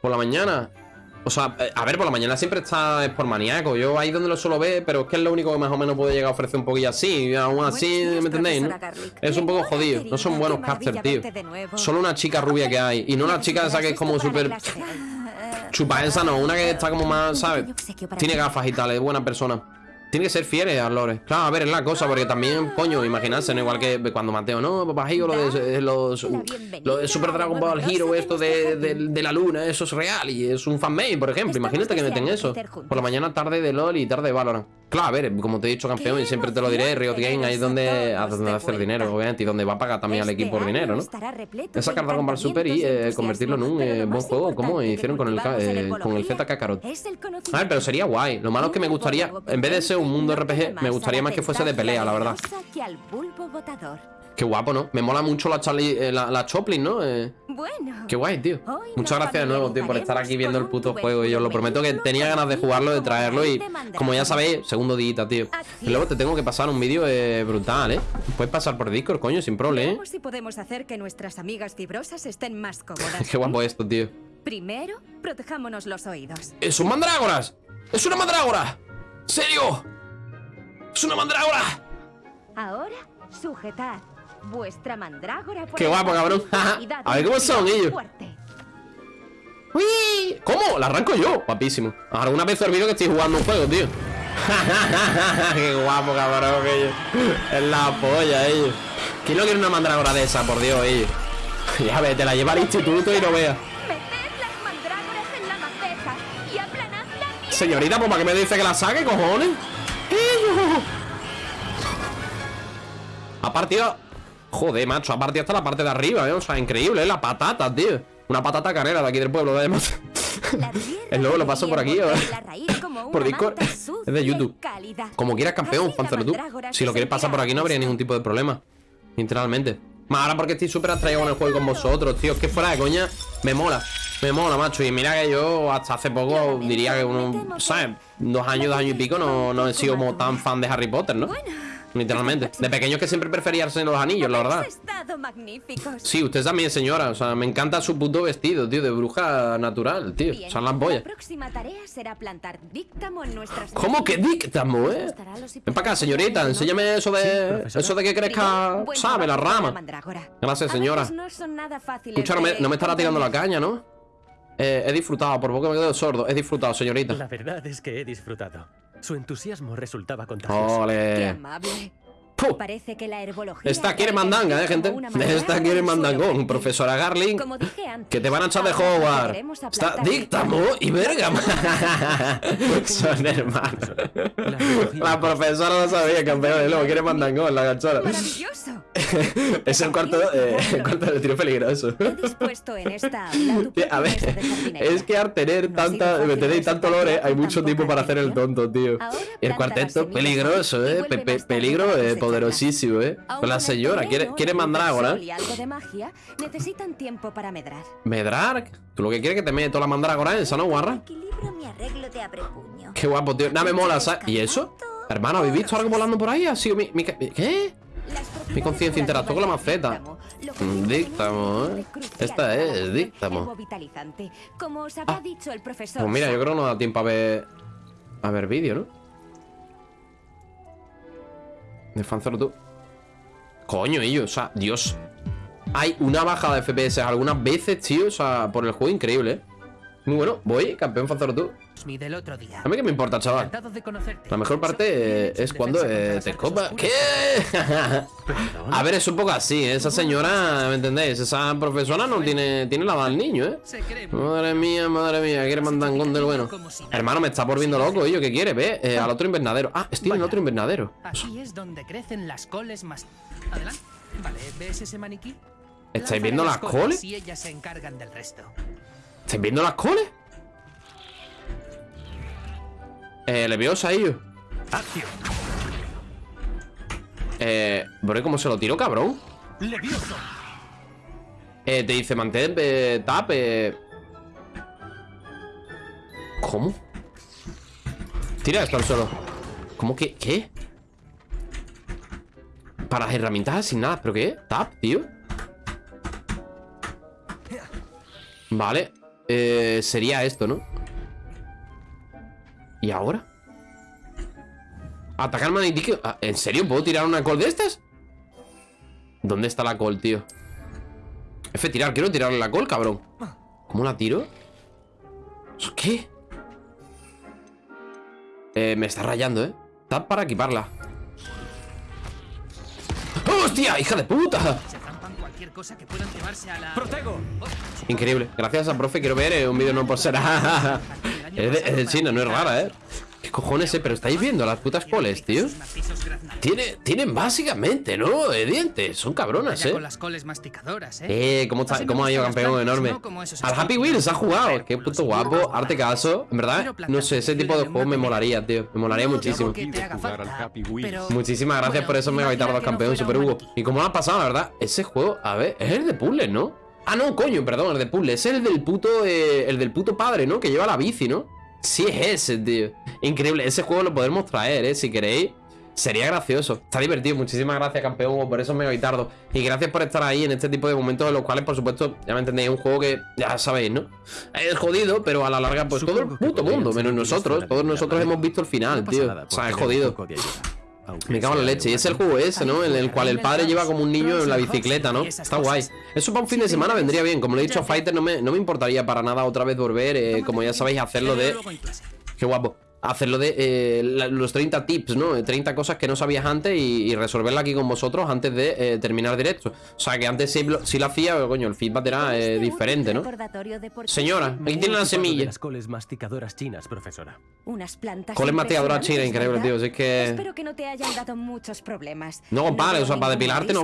Por la mañana. O sea, eh, a ver, por la mañana siempre está es por maníaco. Yo ahí donde lo suelo ver, pero es que es lo único que más o menos puede llegar a ofrecer un poquillo así. Y aún así, ¿me entendéis? no? Es un poco jodido. No son buenos casters, tío. Solo una chica rubia que hay. Y no una chica esa que es como súper. Chupa esa no, una que está como más, ¿sabes? Tiene gafas y tal, es buena persona. Tiene que ser fieles a Lore. Claro, a ver, es la cosa, porque también, coño, imaginarse, ¿no? Igual que cuando Mateo, no, papá Hero, lo de los, lo de Super Dragon Ball Hero, esto de, de- de la luna, eso es real y es un fanmade, por ejemplo. Imagínate que meten eso. Por la mañana, tarde de LOL y tarde de Valorant. Claro, a ver, como te he dicho, campeón, y siempre te lo diré, Riot Game, ahí es donde, a donde hacer dinero, obviamente, y donde va a pagar también al equipo por dinero, ¿no? Es sacar Dragon Ball Super y eh, convertirlo en un eh, buen juego, como hicieron con el, eh, con el Z Kakarot. A ver, pero sería guay. Lo malo es que me gustaría, en vez de ser un mundo RPG, me gustaría más que fuese de pelea, la verdad. Qué guapo, ¿no? Me mola mucho la, Charlie, eh, la, la Choplin, ¿no? Eh,
Bueno.
qué guay, tío. Muchas gracias de nuevo, tío, por estar aquí viendo el puto juego. Y os lo prometo que tenía ganas de jugarlo, de traerlo. Y como ya sabéis, segundo día, tío. Y luego te tengo que pasar un vídeo eh, brutal, ¿eh? Puedes pasar por Discord, coño, sin problema, ¿eh?
Si podemos hacer que nuestras amigas fibrosas estén más cómodas. (laughs)
Qué guapo esto, tío.
Primero, protejámonos los oídos.
¡Es un mandrágoras! ¡Es una mandrágora! ¿Serio? ¡Es una mandrágora!
Ahora, sujetad vuestra mandrágora por
¡Qué guapo, cabrón! A ver cómo son ellos.
fuerte.
¡Uy! ¿Cómo? La arranco yo. Guapísimo. Alguna vez he olvidado que estoy jugando un juego, tío. (laughs) Qué guapo, cabrón, ellos. Es la polla, ellos. ¿Quién no quiere una mandrágora de esa, por Dios, ellos? (laughs) Ya ves, te la lleva al instituto y no veas.
Bien.
Señorita, pues ¿para qué me dice que la saque, cojones? ¡Ellos! Ha partido. Joder, macho, ha partido hasta la parte de arriba, ¿eh? O sea, increíble, ¿eh? La patata, tío. Una patata carrera de aquí del pueblo, además. (laughs) El lobo lo paso por aquí, (laughs) Por Discord. Es de YouTube. Como quieras, campeón, pánzalo tú. Si lo quieres pasar por aquí, no habría ningún tipo de problema. Literalmente. Más ahora porque estoy súper atraído con el juego con vosotros, tío. Es que fuera de coña, me mola. Me mola, macho. Y mira que yo hasta hace poco diría que uno, ¿sabes? Dos años, dos años y pico no, no he sido como tan fan de Harry Potter, ¿no? Literalmente. (laughs) De pequeño es que siempre prefería de los anillos, la verdad. Sí, usted también, señora. O sea, me encanta su puto vestido, tío, de bruja natural, tío.
Bien,
Son las boyas.
La próxima tarea será plantar díctamo en nuestras
¿Cómo que díctamo, eh? Ven para acá, señorita, enséñame eso de. Eso de que crezca, ¿sabe? La rama. Gracias, señora. Escucha, no me, no me estará tirando la caña, ¿no? Eh, he disfrutado, por poco me quedo sordo. He disfrutado, señorita.
La verdad es que he disfrutado. Su entusiasmo resultaba contagioso.
Ole.
amable.
Parece que la herbología...
Esta quiere mandanga, eh, gente. Esta quiere mandangón. Profesora Garling. Que te van a echar de
a
Está Díctamo y Bergamo. (laughs) Son hermanos. La profesora lo sabía, campeón. Y luego quiere mandangón, la.
¡Maravilloso! (laughs)
Es el cuarto, eh, el cuarto de tiro peligroso.
En esta (laughs)
A ver, es que al tener tanta, me tenéis tanto lore, hay mucho tiempo para hacer el tonto, tío. Y el cuarteto, peligroso, eh. Pe- pe- peligro eh, poderosísimo, eh. Con la señora, quiere, quiere mandrágora,
algo de magia necesitan tiempo para medrar.
Medrar. Tú lo que quieres es que te mete toda la mandrágora esa, ¿no, guarra? Qué guapo, tío. Nada me mola, ¿sabes? ¿Y eso? Hermano, ¿habéis visto algo volando por ahí? Ha sido mi... mi ¿Qué? Mi conciencia interactuó con la maceta. Díctamo, ¿eh? Esta es, díctamo.
Profesor.
Pues mira, yo creo que no da tiempo a ver... A ver vídeo, ¿no? De Fanzero tú. Coño, ellos, o sea, Dios. Hay una bajada de FPS algunas veces, tío, o sea, por el juego increíble, ¿eh? Muy bueno, voy, campeón Fanzero tú.
Mi del otro día.
A mí que me importa, chaval. La mejor parte eh, es cuando eh, te escopa. ¿Qué? A ver, es un poco así, ¿eh? esa señora, ¿me entendéis? Esa profesora no tiene, tiene la del niño, ¿eh? Madre mía, madre mía, quiere mandangón del bueno. Hermano, me está volviendo loco, ¿y yo qué quiere? Ve, eh, al otro invernadero. Ah, estoy en el otro invernadero.
Aquí es donde crecen las coles más. Adelante. Vale, ¿ves ese maniquí?
¿Estáis viendo las coles?
Y ellas se encargan del resto.
¿Estáis viendo las coles? Eh, Leviosa, ellos. Eh, bro, ¿cómo se lo tiró, cabrón?
Levioso.
Eh, te dice mantén eh, tap, eh. ¿Cómo? Tira esto al suelo. ¿Cómo que? ¿Qué? Para las herramientas sin nada, ¿pero qué? Tap, tío. Vale. Eh, sería esto, ¿no? ¿Y ahora? Atacar manití ah, ¿En serio? ¿Puedo tirar una col de estas? ¿Dónde está la col, tío? F, tirar, quiero tirarle la col, cabrón ¿Cómo la tiro? ¿Eso ¿Qué? Eh, me está rayando, ¿eh? Tap para equiparla ¡Hostia, hija de puta!
Cualquier cosa que puedan llevarse a la.
¡Protego!
Increíble Gracias a profe, quiero ver eh, un vídeo no por ser (laughs) Es de, es de China, no es rara, ¿eh? ¿Qué cojones, eh? Pero estáis viendo las putas coles, tío Tiene, Tienen básicamente, ¿no? Eh, dientes, son cabronas, ¿eh?
con las coles masticadoras, ¿eh?
Eh, ¿cómo, está, cómo ha ido campeón enorme?
Como
Al Happy. Wheels ha jugado Qué puto guapo, arte caso En verdad, no sé, ese tipo de juego me molaría, tío Me molaría muchísimo. Muchísimas gracias por esos megabaitardos campeón, Super Hugo ¿Y cómo lo ha pasado, la verdad? Ese juego, a ver, es el de puzzles, ¿no? Ah, no, coño, perdón, el de puzzles Es el del puto, eh, el del puto padre, ¿no? Que lleva la bici, ¿no? Sí es ese, tío. Increíble, ese juego lo podemos traer, ¿eh? Si queréis. Sería gracioso, está divertido. Muchísimas gracias, campeón, Hugo, por esos megabaitardos Y gracias por estar ahí en este tipo de momentos En los cuales, por supuesto, ya me entendéis Es un juego que, ya sabéis, ¿no? Es jodido, pero a la larga, pues todo el puto mundo Menos nosotros, todos nosotros hemos visto el final, tío. O sea, es jodido me cago en la leche. Y es el juego ese, ¿no? En el cual el padre lleva como un niño en la bicicleta, ¿no? Está guay. Eso para un fin de semana vendría bien. Como le he dicho a Fighter, no me, no me importaría para nada otra vez volver, eh, como ya sabéis, hacerlo de... Qué guapo. Hacerlo de eh, la- los 30 tips, ¿no? Eh, 30 cosas que no sabías antes y, y resolverla aquí con vosotros antes de eh, terminar directo. O sea, que antes sí, lo- sí lo hacía, pero coño, el feedback era eh, diferente, ¿no? Señora, aquí tiene la
De
semilla.
las coles masticadoras chinas, profesora.
Unas plantas.
Coles masticadoras chinas, increíble, tío. Si es que...
Espero que no te hayan dado muchos problemas.
No, compadre, o sea, para depilarte no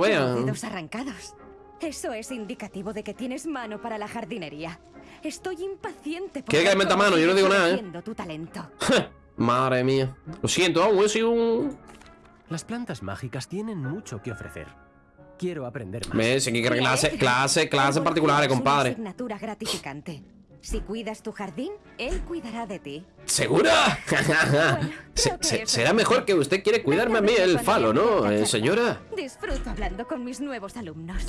arrancados. Eso es indicativo de que tienes mano para la jardinería. Estoy impaciente por
¿Quiere que meta mano? Yo no digo nada, ¿eh?
tu talento. (laughs)
Madre mía. Lo siento, aún he sido un...
Las plantas mágicas tienen mucho que ofrecer. Quiero aprender más.
¿Ves? Aquí que clase, clase, clase particulares,
Es una
compadre.
asignatura gratificante. Si cuidas tu jardín, él cuidará de ti.
¿Segura? (laughs) Se- se- será mejor que usted quiere cuidarme a mí el falo, ¿no, eh, señora?
Disfruto hablando con mis nuevos alumnos.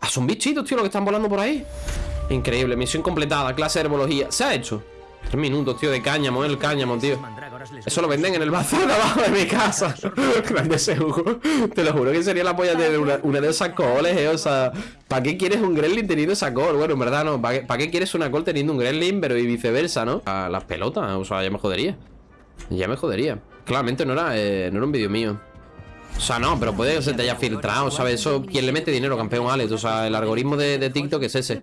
Ah, son bichitos, tío, los que están volando por ahí. Increíble, misión completada, clase de herbología. Se ha hecho. Tres minutos, tío, de cáñamo, el cáñamo, tío. Eso lo venden en el bazar de abajo de mi casa. Grande ese juego. Te lo juro que sería la polla tener una, una de esas coles, eh. O sea, ¿para qué quieres un Gremlin teniendo esa col? Bueno, en verdad no. ¿Para qué, para qué quieres una col teniendo un Gremlin, pero y viceversa, no? A las pelotas, o sea, ya me jodería. Ya me jodería. Claramente no era, eh, no era un vídeo mío. O sea, no, pero puede que se te haya filtrado, ¿sabes? Eso, ¿quién le mete dinero, campeón Alex? O sea, el algoritmo de, de TikTok es ese.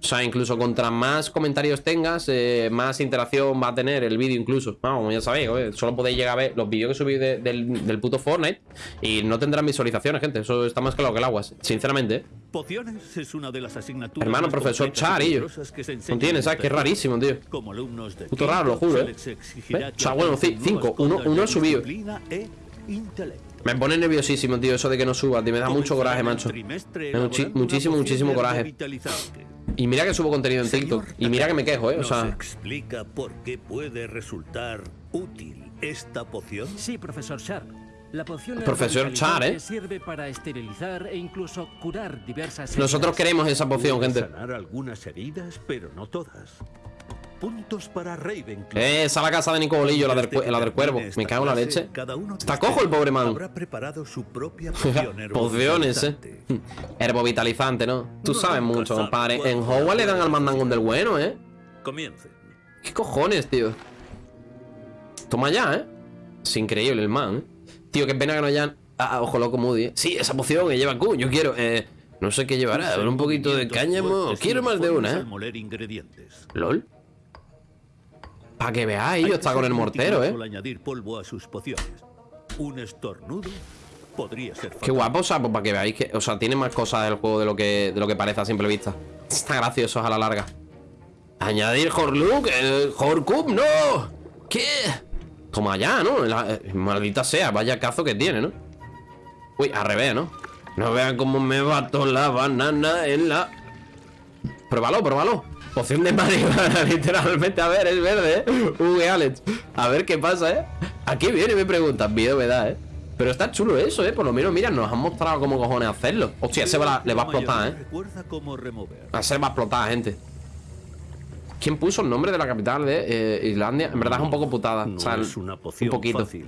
O sea, incluso contra más comentarios tengas, eh, más interacción va a tener el vídeo incluso. Vamos, como ya sabéis, solo podéis llegar a ver los vídeos que subí de- del, del puto Fortnite y no tendrán visualizaciones, gente. Eso está más claro que el agua, sinceramente. ¿eh?
Pociones es una de las asignaturas
Hermano, profesor
completas y
Char, y yo.
peligrosas que se
No tiene,
en
¿sabes? Que es rarísimo, tío.
Como alumnos de
Puto raro, lo juro, ¿eh? O sea, bueno, cinco, uno, uno he subido.
e.
Me pone nerviosísimo, tío, eso de que no suba, tío. Me da mucho coraje, macho. Muchi- muchísimo, muchísimo coraje. Y mira que subo contenido en TikTok. Y mira que me quejo, ¿eh? O
¿Nos
sea,
explica por qué puede resultar útil esta poción?
Sí, profesor Sharp. La poción
Profesor Char, ¿eh?
que sirve para esterilizar e incluso curar diversas
nosotros queremos esa poción, gente.
sanar algunas heridas, pero no todas. Puntos para Ravenclaw.
Eh, esa la casa de Nico Bolillo, la del, la del cuervo.
termine esta
Me cago en la leche.
cada uno de
Está
ustedes
cojo el pobre man.
Habrá preparado su propia (laughs) poción
Pociones, eh. (laughs) Herbovitalizante, ¿no? Tú sabes mucho, compadre. En Hogwarts le dan al mandangón del bueno, ¿eh?
Comience.
¿Qué cojones, tío? Toma ya, ¿eh? Es increíble el man, ¿eh? Tío, qué pena que no hayan... Ah, ojo loco Moody, ¿eh? Sí, esa poción que lleva Q, yo quiero... Eh, no sé qué llevará, un poquito de cáñamo. Quiero más de una, ¿eh? LOL. Para que veáis, yo está con el mortero, ¿eh?
Añadir polvo a sus pociones. Un estornudo podría ser
Qué guapo, o sea, pues para que veáis que... O sea, tiene más cosas del juego de lo que, de lo que parece a simple vista. Está gracioso a la larga. Añadir Horlook, eh, Horcup, no. ¿Qué? Toma ya, ¿no? La- eh, maldita sea, vaya cazo que tiene, ¿no? Uy, al revés, ¿no? No vean cómo me bato la banana en la... Pruébalo, pruébalo. Poción de marihuana, (laughs) literalmente. A ver, es verde, ¿eh? Uy, Alex. A ver qué pasa, ¿eh? Aquí viene, me preguntan. Miedo me da, ¿eh? Pero está chulo eso, ¿eh? Por lo menos, mira, nos han mostrado cómo cojones hacerlo. Hostia, ese va la- le va a explotar, ¿eh? A ser va a explotar, gente. ¿Quién puso el nombre de la capital de eh, Islandia? En verdad es un poco putada.
No
o sea,
es una poción
un poquito.
fácil.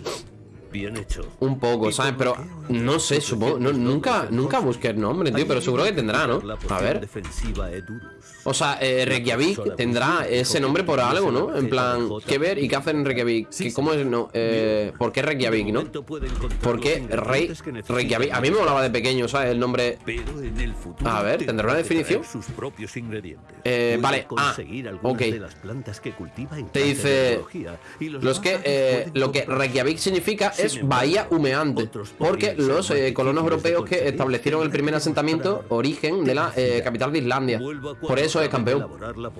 Bien hecho.
Un poco, ¿sabes? Pero no sé, supongo. no, nunca, nunca busqué el nombre, tío, pero seguro que tendrá, ¿no? A ver.
defensiva Edurus.
O sea, eh, Reykjavik tendrá ese nombre por algo, ¿no? En plan, ¿qué ver y qué hacer en Reykjavik? ¿Qué- ¿Cómo es? No, eh, ¿Por qué Reykjavik, no? ¿Por qué Rey, Reykjavik? A mí me molaba de pequeño, ¿sabes? El nombre. A ver, ¿tendrá una definición? Eh, vale, ah, ok. Te dice.
los
que, eh, lo que. Reykjavik significa es bahía humeante. Porque los eh, colonos europeos que establecieron el primer asentamiento, origen de la eh, capital de Islandia. Por eso es campeón.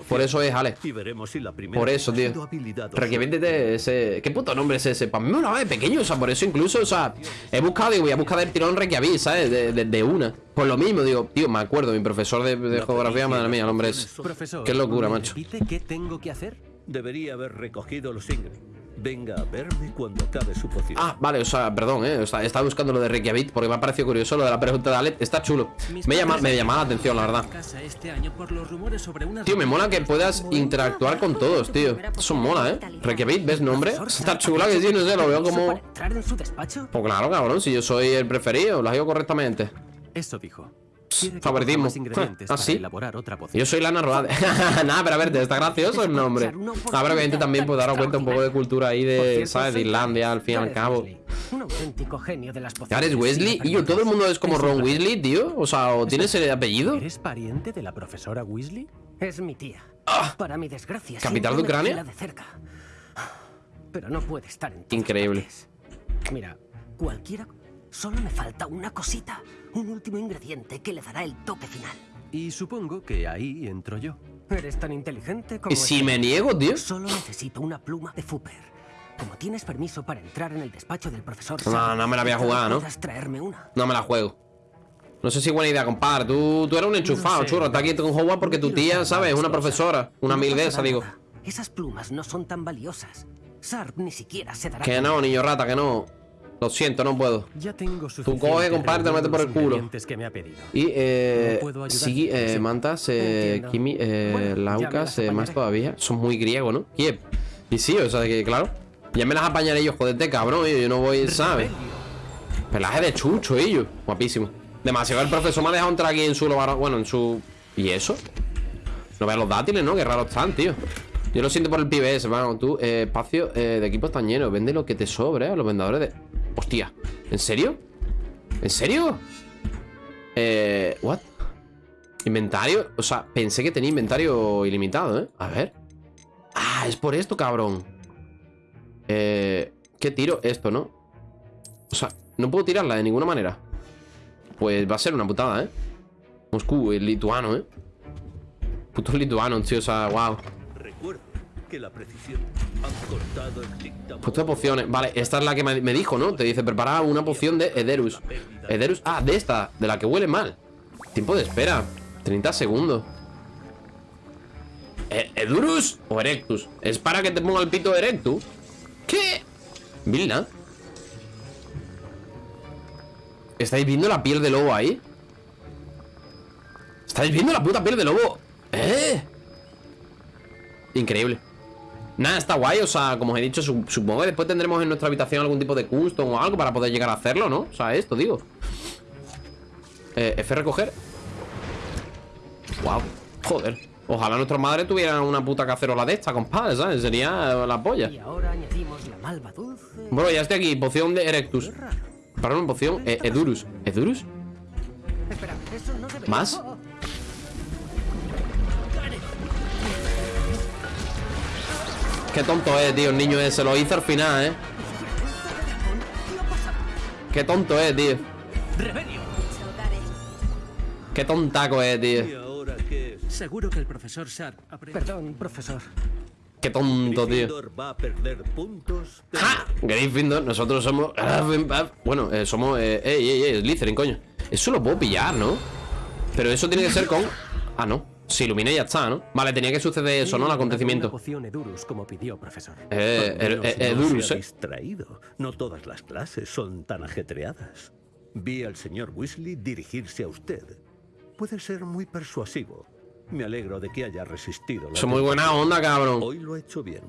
Por eso es Alex.
Y veremos si la primera
Por eso, tío. de ese. ¿Qué puto nombre es ese? Para mí molaba de pequeño, o sea, por eso incluso, o sea, he buscado y voy a buscar el tirón Reykjavik, ¿sabes? De, de- de una. Pues lo mismo, digo, tío, me acuerdo, mi profesor de, de geografía, madre mía, el hombre es.
Profesor,
Qué locura,
¿me
macho.
qué tengo que hacer?
Debería haber recogido los ingredientes. Venga a verme cuando acabe su poción.
Ah, vale, o sea, perdón, eh. O sea, estaba buscando lo de Reykjavik porque me ha parecido curioso lo de la pregunta de Alex. Está chulo. Me llama, me llama la atención, la verdad.
Este año por los rumores sobre una
Tío, me mola que puedas interactuar con todos, tío. Eso mola, ¿eh? Reykjavik, ¿ves nombre? Está chula que sí, no sé, lo veo como...
entrar en su despacho?
Pues claro, cabrón, si yo soy el preferido, lo digo correctamente.
Eso dijo.
Favoritismo. ¿Ah, sí?
elaborar otra poción.
Yo soy Lana Roade. (laughs) (laughs) Nada, pero a ver, está gracioso el nombre. A ver, obviamente también puedo daros cuenta un poco de cultura ahí de, ¿sabes? De Islandia, al fin y al cabo.
Un auténtico genio de las
Ya
pociones.
eres Weasley y yo, todo el mundo es como Ron Weasley, tío. O sea, o tienes el apellido.
¿Eres pariente de la profesora Weasley?
Es mi tía. Para mi desgracia.
Ah. ¿Capital de Ucrania?
vigila de cerca. Pero no puede estar en
Increíble.
Mira, cualquiera. Solo me falta una cosita. Un último ingrediente que le dará el toque final.
Y supongo que ahí entro yo.
Eres tan inteligente como.
¿Y si
este.
me niego, tío?
Solo necesito una pluma de Fupper. Como tienes permiso para entrar en el despacho del profesor.
No, no me la voy a jugar, ¿no?
traerme una.
No me la juego. No sé si es buena idea, compadre. Tú, tú eres un enchufado,
sé.
churro. Está aquí con Hogwarts porque tu tía, ¿sabes? Es una profesora. Una
No
mil de esas, digo.
Esas plumas no son tan valiosas. Sarp ni siquiera se dará
Que no, niño rata, que no. Lo siento, no puedo.
Ya tengo
Tú coge, compadre, te lo metes por el culo.
ingredientes que me ha pedido.
Y, eh.
No puedo
sí, eh, mantas, eh. Kimi, eh,
Bueno,
Laucas, eh, más todavía. Son muy griegos, ¿no? Kiev. Y sí, o sea que, claro. Ya me las apañaré yo, jodete, cabrón. Yo, yo no voy, ¿sabes? Pelaje de chucho, ellos. Guapísimo. Demasiado. El profesor me ha dejado entrar aquí en su lugar. Bueno, en su. ¿Y eso? No veas los dátiles, ¿no? Qué raros están, tío. Yo lo siento por el pibe ese, hermano. Tú, eh, espacio eh, de equipos tan llenos. Vende lo que te sobre, ¿eh? A los vendedores de. Hostia. ¿En serio? ¿En serio? Eh, ¿what? Inventario, o sea, pensé que tenía inventario ilimitado, ¿eh? A ver Ah, es por esto, cabrón Eh, ¿qué tiro? Esto, ¿no? O sea, no puedo tirarla de ninguna manera Pues va a ser una putada, ¿eh? Moscú, el lituano, ¿eh? Puto lituano, tío, o sea, wow
que la precisión han cortado el dictado.
Puesta pociones. Vale, esta es la que me, dijo, ¿no? Te dice, prepara una poción de Ederus. Ederus. Ah, de esta, de la que huele mal. Tiempo de espera. 30 segundos. ¿E- ¿Edurus o Erectus? ¿Es para que te ponga el pito Erectus? ¿Qué? Vilna. ¿Estáis viendo la piel de lobo ahí? ¿Estáis viendo la puta piel de lobo? ¿Eh? Increíble. Nada, está guay, o sea, como os he dicho, su- supongo que después tendremos en nuestra habitación algún tipo de custom o algo para poder llegar a hacerlo, ¿no? O sea, esto, digo. Eh, F recoger. Wow, joder. Ojalá nuestras madres tuvieran una puta cacerola de esta, compadre, ¿sabes? Sería la polla.
Y ahora añadimos la malva dulce.
Bueno, ya estoy aquí, poción de Erectus. Una poción, eh, Edurus. ¿Edurus?
Espera, eso no.
¿Más? Qué tonto es, tío, el niño ese. Lo hizo al final, ¿eh? Qué tonto es, tío. Qué tontaco es, tío.
Seguro que el profesor Sharp aprende.
Perdón, profesor.
Qué tonto, tío.
Va a perder puntos. de
Gryffindor, nosotros somos... (laughs) Bueno, eh, somos... Eh, ey, ey, ey, Slytherin, coño. Eso lo puedo pillar, ¿no? Pero eso tiene que ser con... Ah, no. Se ilumina y ya está, ¿no? Vale, tenía que suceder eso, ¿no? El acontecimiento.
poción Edurus, como pidió, profesor.
Eh, eh,
no
Edurus, eh.
distraído. No todas las clases son tan ajetreadas. Vi al señor Weasley dirigirse a usted. Puede ser muy persuasivo. Me alegro de que haya resistido. la
muy buena onda, cabrón.
Hoy lo ha hecho bien.